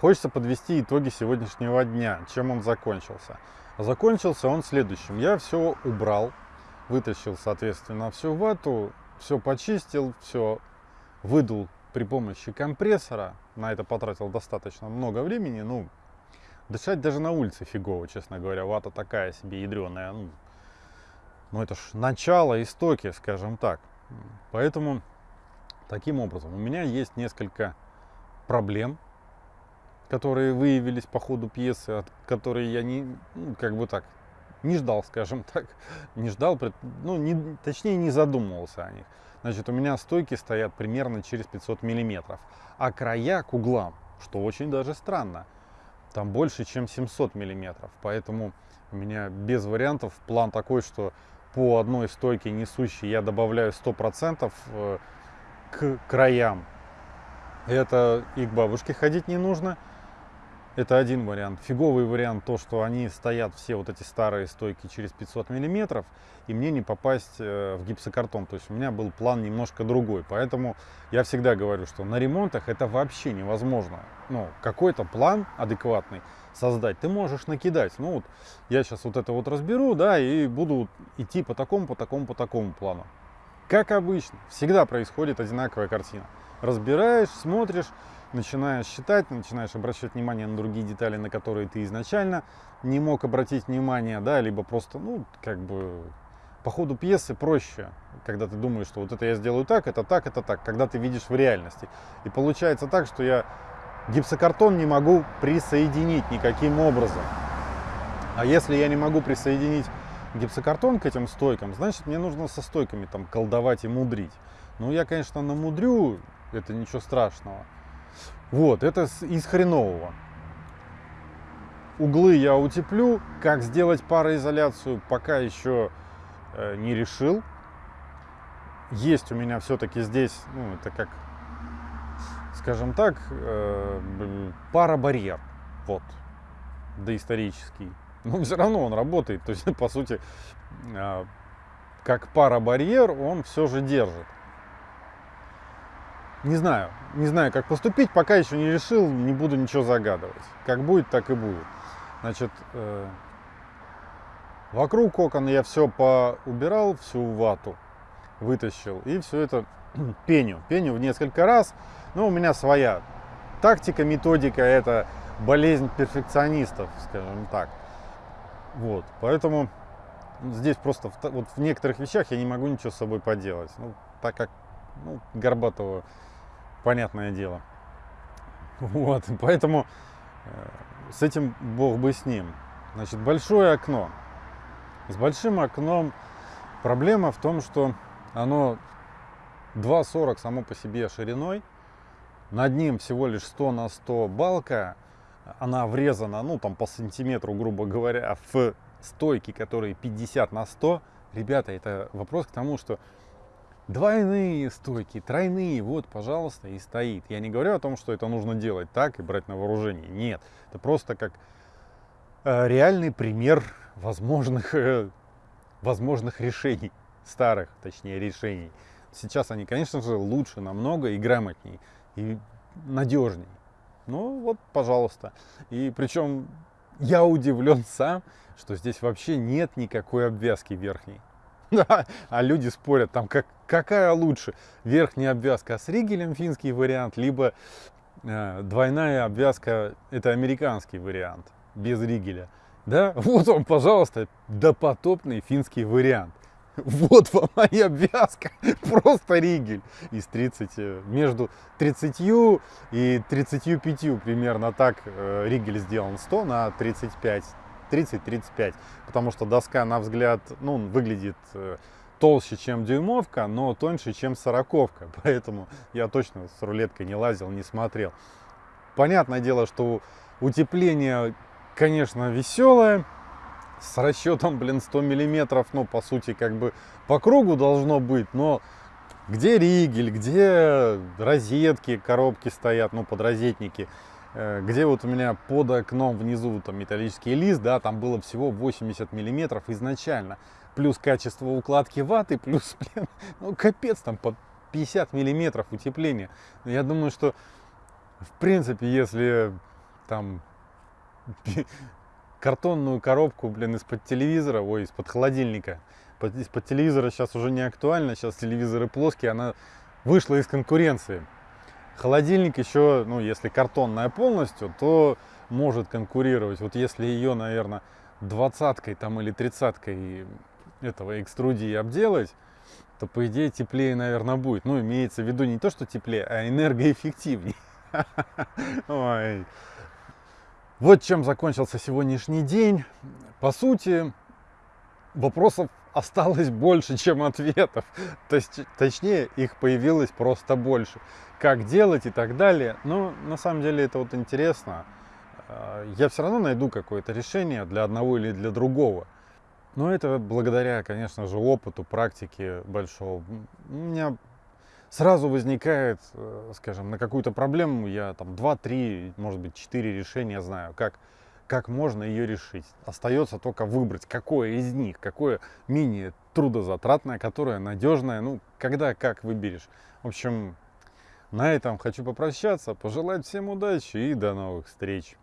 Хочется подвести итоги сегодняшнего дня, чем он закончился. Закончился он следующим. Я все убрал, вытащил, соответственно, всю вату, все почистил, все выдул при помощи компрессора. На это потратил достаточно много времени. Ну, дышать даже на улице фигово, честно говоря. Вата такая себе ядреная. Ну, ну это ж начало истоки, скажем так. Поэтому таким образом у меня есть несколько проблем, которые выявились по ходу пьесы, от которые я не, ну, как бы так, не ждал, скажем так, (laughs) не ждал, ну, не, точнее не задумывался о них. Значит, у меня стойки стоят примерно через 500 миллиметров, а края к углам, что очень даже странно, там больше, чем 700 миллиметров, поэтому у меня без вариантов план такой, что по одной стойке несущей я добавляю 100% э, к краям. Это и к бабушке ходить не нужно, это один вариант. Фиговый вариант то, что они стоят все вот эти старые стойки через 500 миллиметров, и мне не попасть э, в гипсокартон. То есть у меня был план немножко другой. Поэтому я всегда говорю, что на ремонтах это вообще невозможно. Ну, какой-то план адекватный создать ты можешь накидать. Ну вот я сейчас вот это вот разберу, да, и буду идти по такому, по такому, по такому плану. Как обычно, всегда происходит одинаковая картина. Разбираешь, смотришь, начинаешь считать, начинаешь обращать внимание на другие детали, на которые ты изначально не мог обратить внимание, да, либо просто, ну, как бы по ходу пьесы проще, когда ты думаешь, что вот это я сделаю так, это так, это так, когда ты видишь в реальности. И получается так, что я гипсокартон не могу присоединить никаким образом. А если я не могу присоединить гипсокартон к этим стойкам, значит мне нужно со стойками там колдовать и мудрить. Ну я, конечно, намудрю, это ничего страшного. Вот, это из хренового. Углы я утеплю. Как сделать пароизоляцию, пока еще э, не решил. Есть у меня все-таки здесь, ну, это как, скажем так, э, парабарьер. Вот, доисторический. Но все равно он работает. (laughs) То есть, по сути, э, как парабарьер он все же держит. Не знаю, не знаю, как поступить, пока еще не решил, не буду ничего загадывать. Как будет, так и будет. Значит, э, вокруг окон я все поубирал, всю вату вытащил и все это (clears throat) пеню. Пеню в несколько раз. Но у меня своя тактика, методика, это болезнь перфекционистов, скажем так. Вот, поэтому здесь просто в, вот в некоторых вещах я не могу ничего с собой поделать. Ну, так как ну, Горбатова понятное дело. Вот, (laughs) поэтому э, с этим бог бы с ним. Значит, большое окно. С большим окном проблема в том, что оно 2,40 само по себе шириной, над ним всего лишь 100 на 100 балка, она врезана, ну там по сантиметру, грубо говоря, в стойки, которые 50 на 100. Ребята, это вопрос к тому, что Двойные стойки, тройные, вот, пожалуйста, и стоит. Я не говорю о том, что это нужно делать так и брать на вооружение. Нет, это просто как э, реальный пример возможных, э, возможных решений, старых, точнее, решений. Сейчас они, конечно же, лучше намного и грамотней, и надежней. Ну вот, пожалуйста. И причем я удивлен сам, что здесь вообще нет никакой обвязки верхней. (laughs) А люди спорят, там как, какая лучше, верхняя обвязка с ригелем, финский вариант, либо э, двойная обвязка, это американский вариант, без ригеля. Да, (laughs) вот он, пожалуйста, допотопный финский вариант. Вот вам (laughs) моя обвязка, просто ригель из 30, э, между 30 и 35 примерно так э, ригель сделан 100 на 35 30-35, потому что доска, на взгляд, ну, выглядит э, толще, чем дюймовка, но тоньше, чем сороковка, (laughs) поэтому я точно с рулеткой не лазил, не смотрел. Понятное дело, что утепление, конечно, веселое, с расчетом, блин, 100 миллиметров, ну, по сути, как бы по кругу должно быть, но где ригель, где розетки, коробки стоят, ну, подрозетники, где вот у меня под окном внизу там металлический лист, да, там было всего 80 миллиметров изначально. Плюс качество укладки ваты, плюс, (laughs) блин, ну капец, там под 50 миллиметров утепления. Я думаю, что в принципе, если там (laughs) картонную коробку, блин, из-под телевизора, ой, из-под холодильника. Из-под телевизора сейчас уже не актуально, сейчас телевизоры плоские, она вышла из конкуренции. Холодильник еще, ну, если картонная полностью, то может конкурировать. Вот если ее, наверное, двадцаткой там или тридцаткой этого экструдии обделать, то по идее теплее, наверное, будет. Ну, имеется в виду не то, что теплее, а энергоэффективнее. (laughs) Вот чем закончился сегодняшний день. По сути, вопросов осталось больше, чем ответов. То есть, точнее, их появилось просто больше. Как делать и так далее. Но на самом деле это вот интересно. А, я все равно найду какое-то решение для одного или для другого. Но это благодаря, конечно же, опыту, практике большого. У меня сразу возникает, э, скажем, на какую-то проблему я там 2-3, может быть, 4 решения знаю, как, как можно ее решить. Остается только выбрать, какое из них, какое менее трудозатратное, которое надежное, ну, когда как выберешь. В общем, на этом хочу попрощаться, пожелать всем удачи и до новых встреч.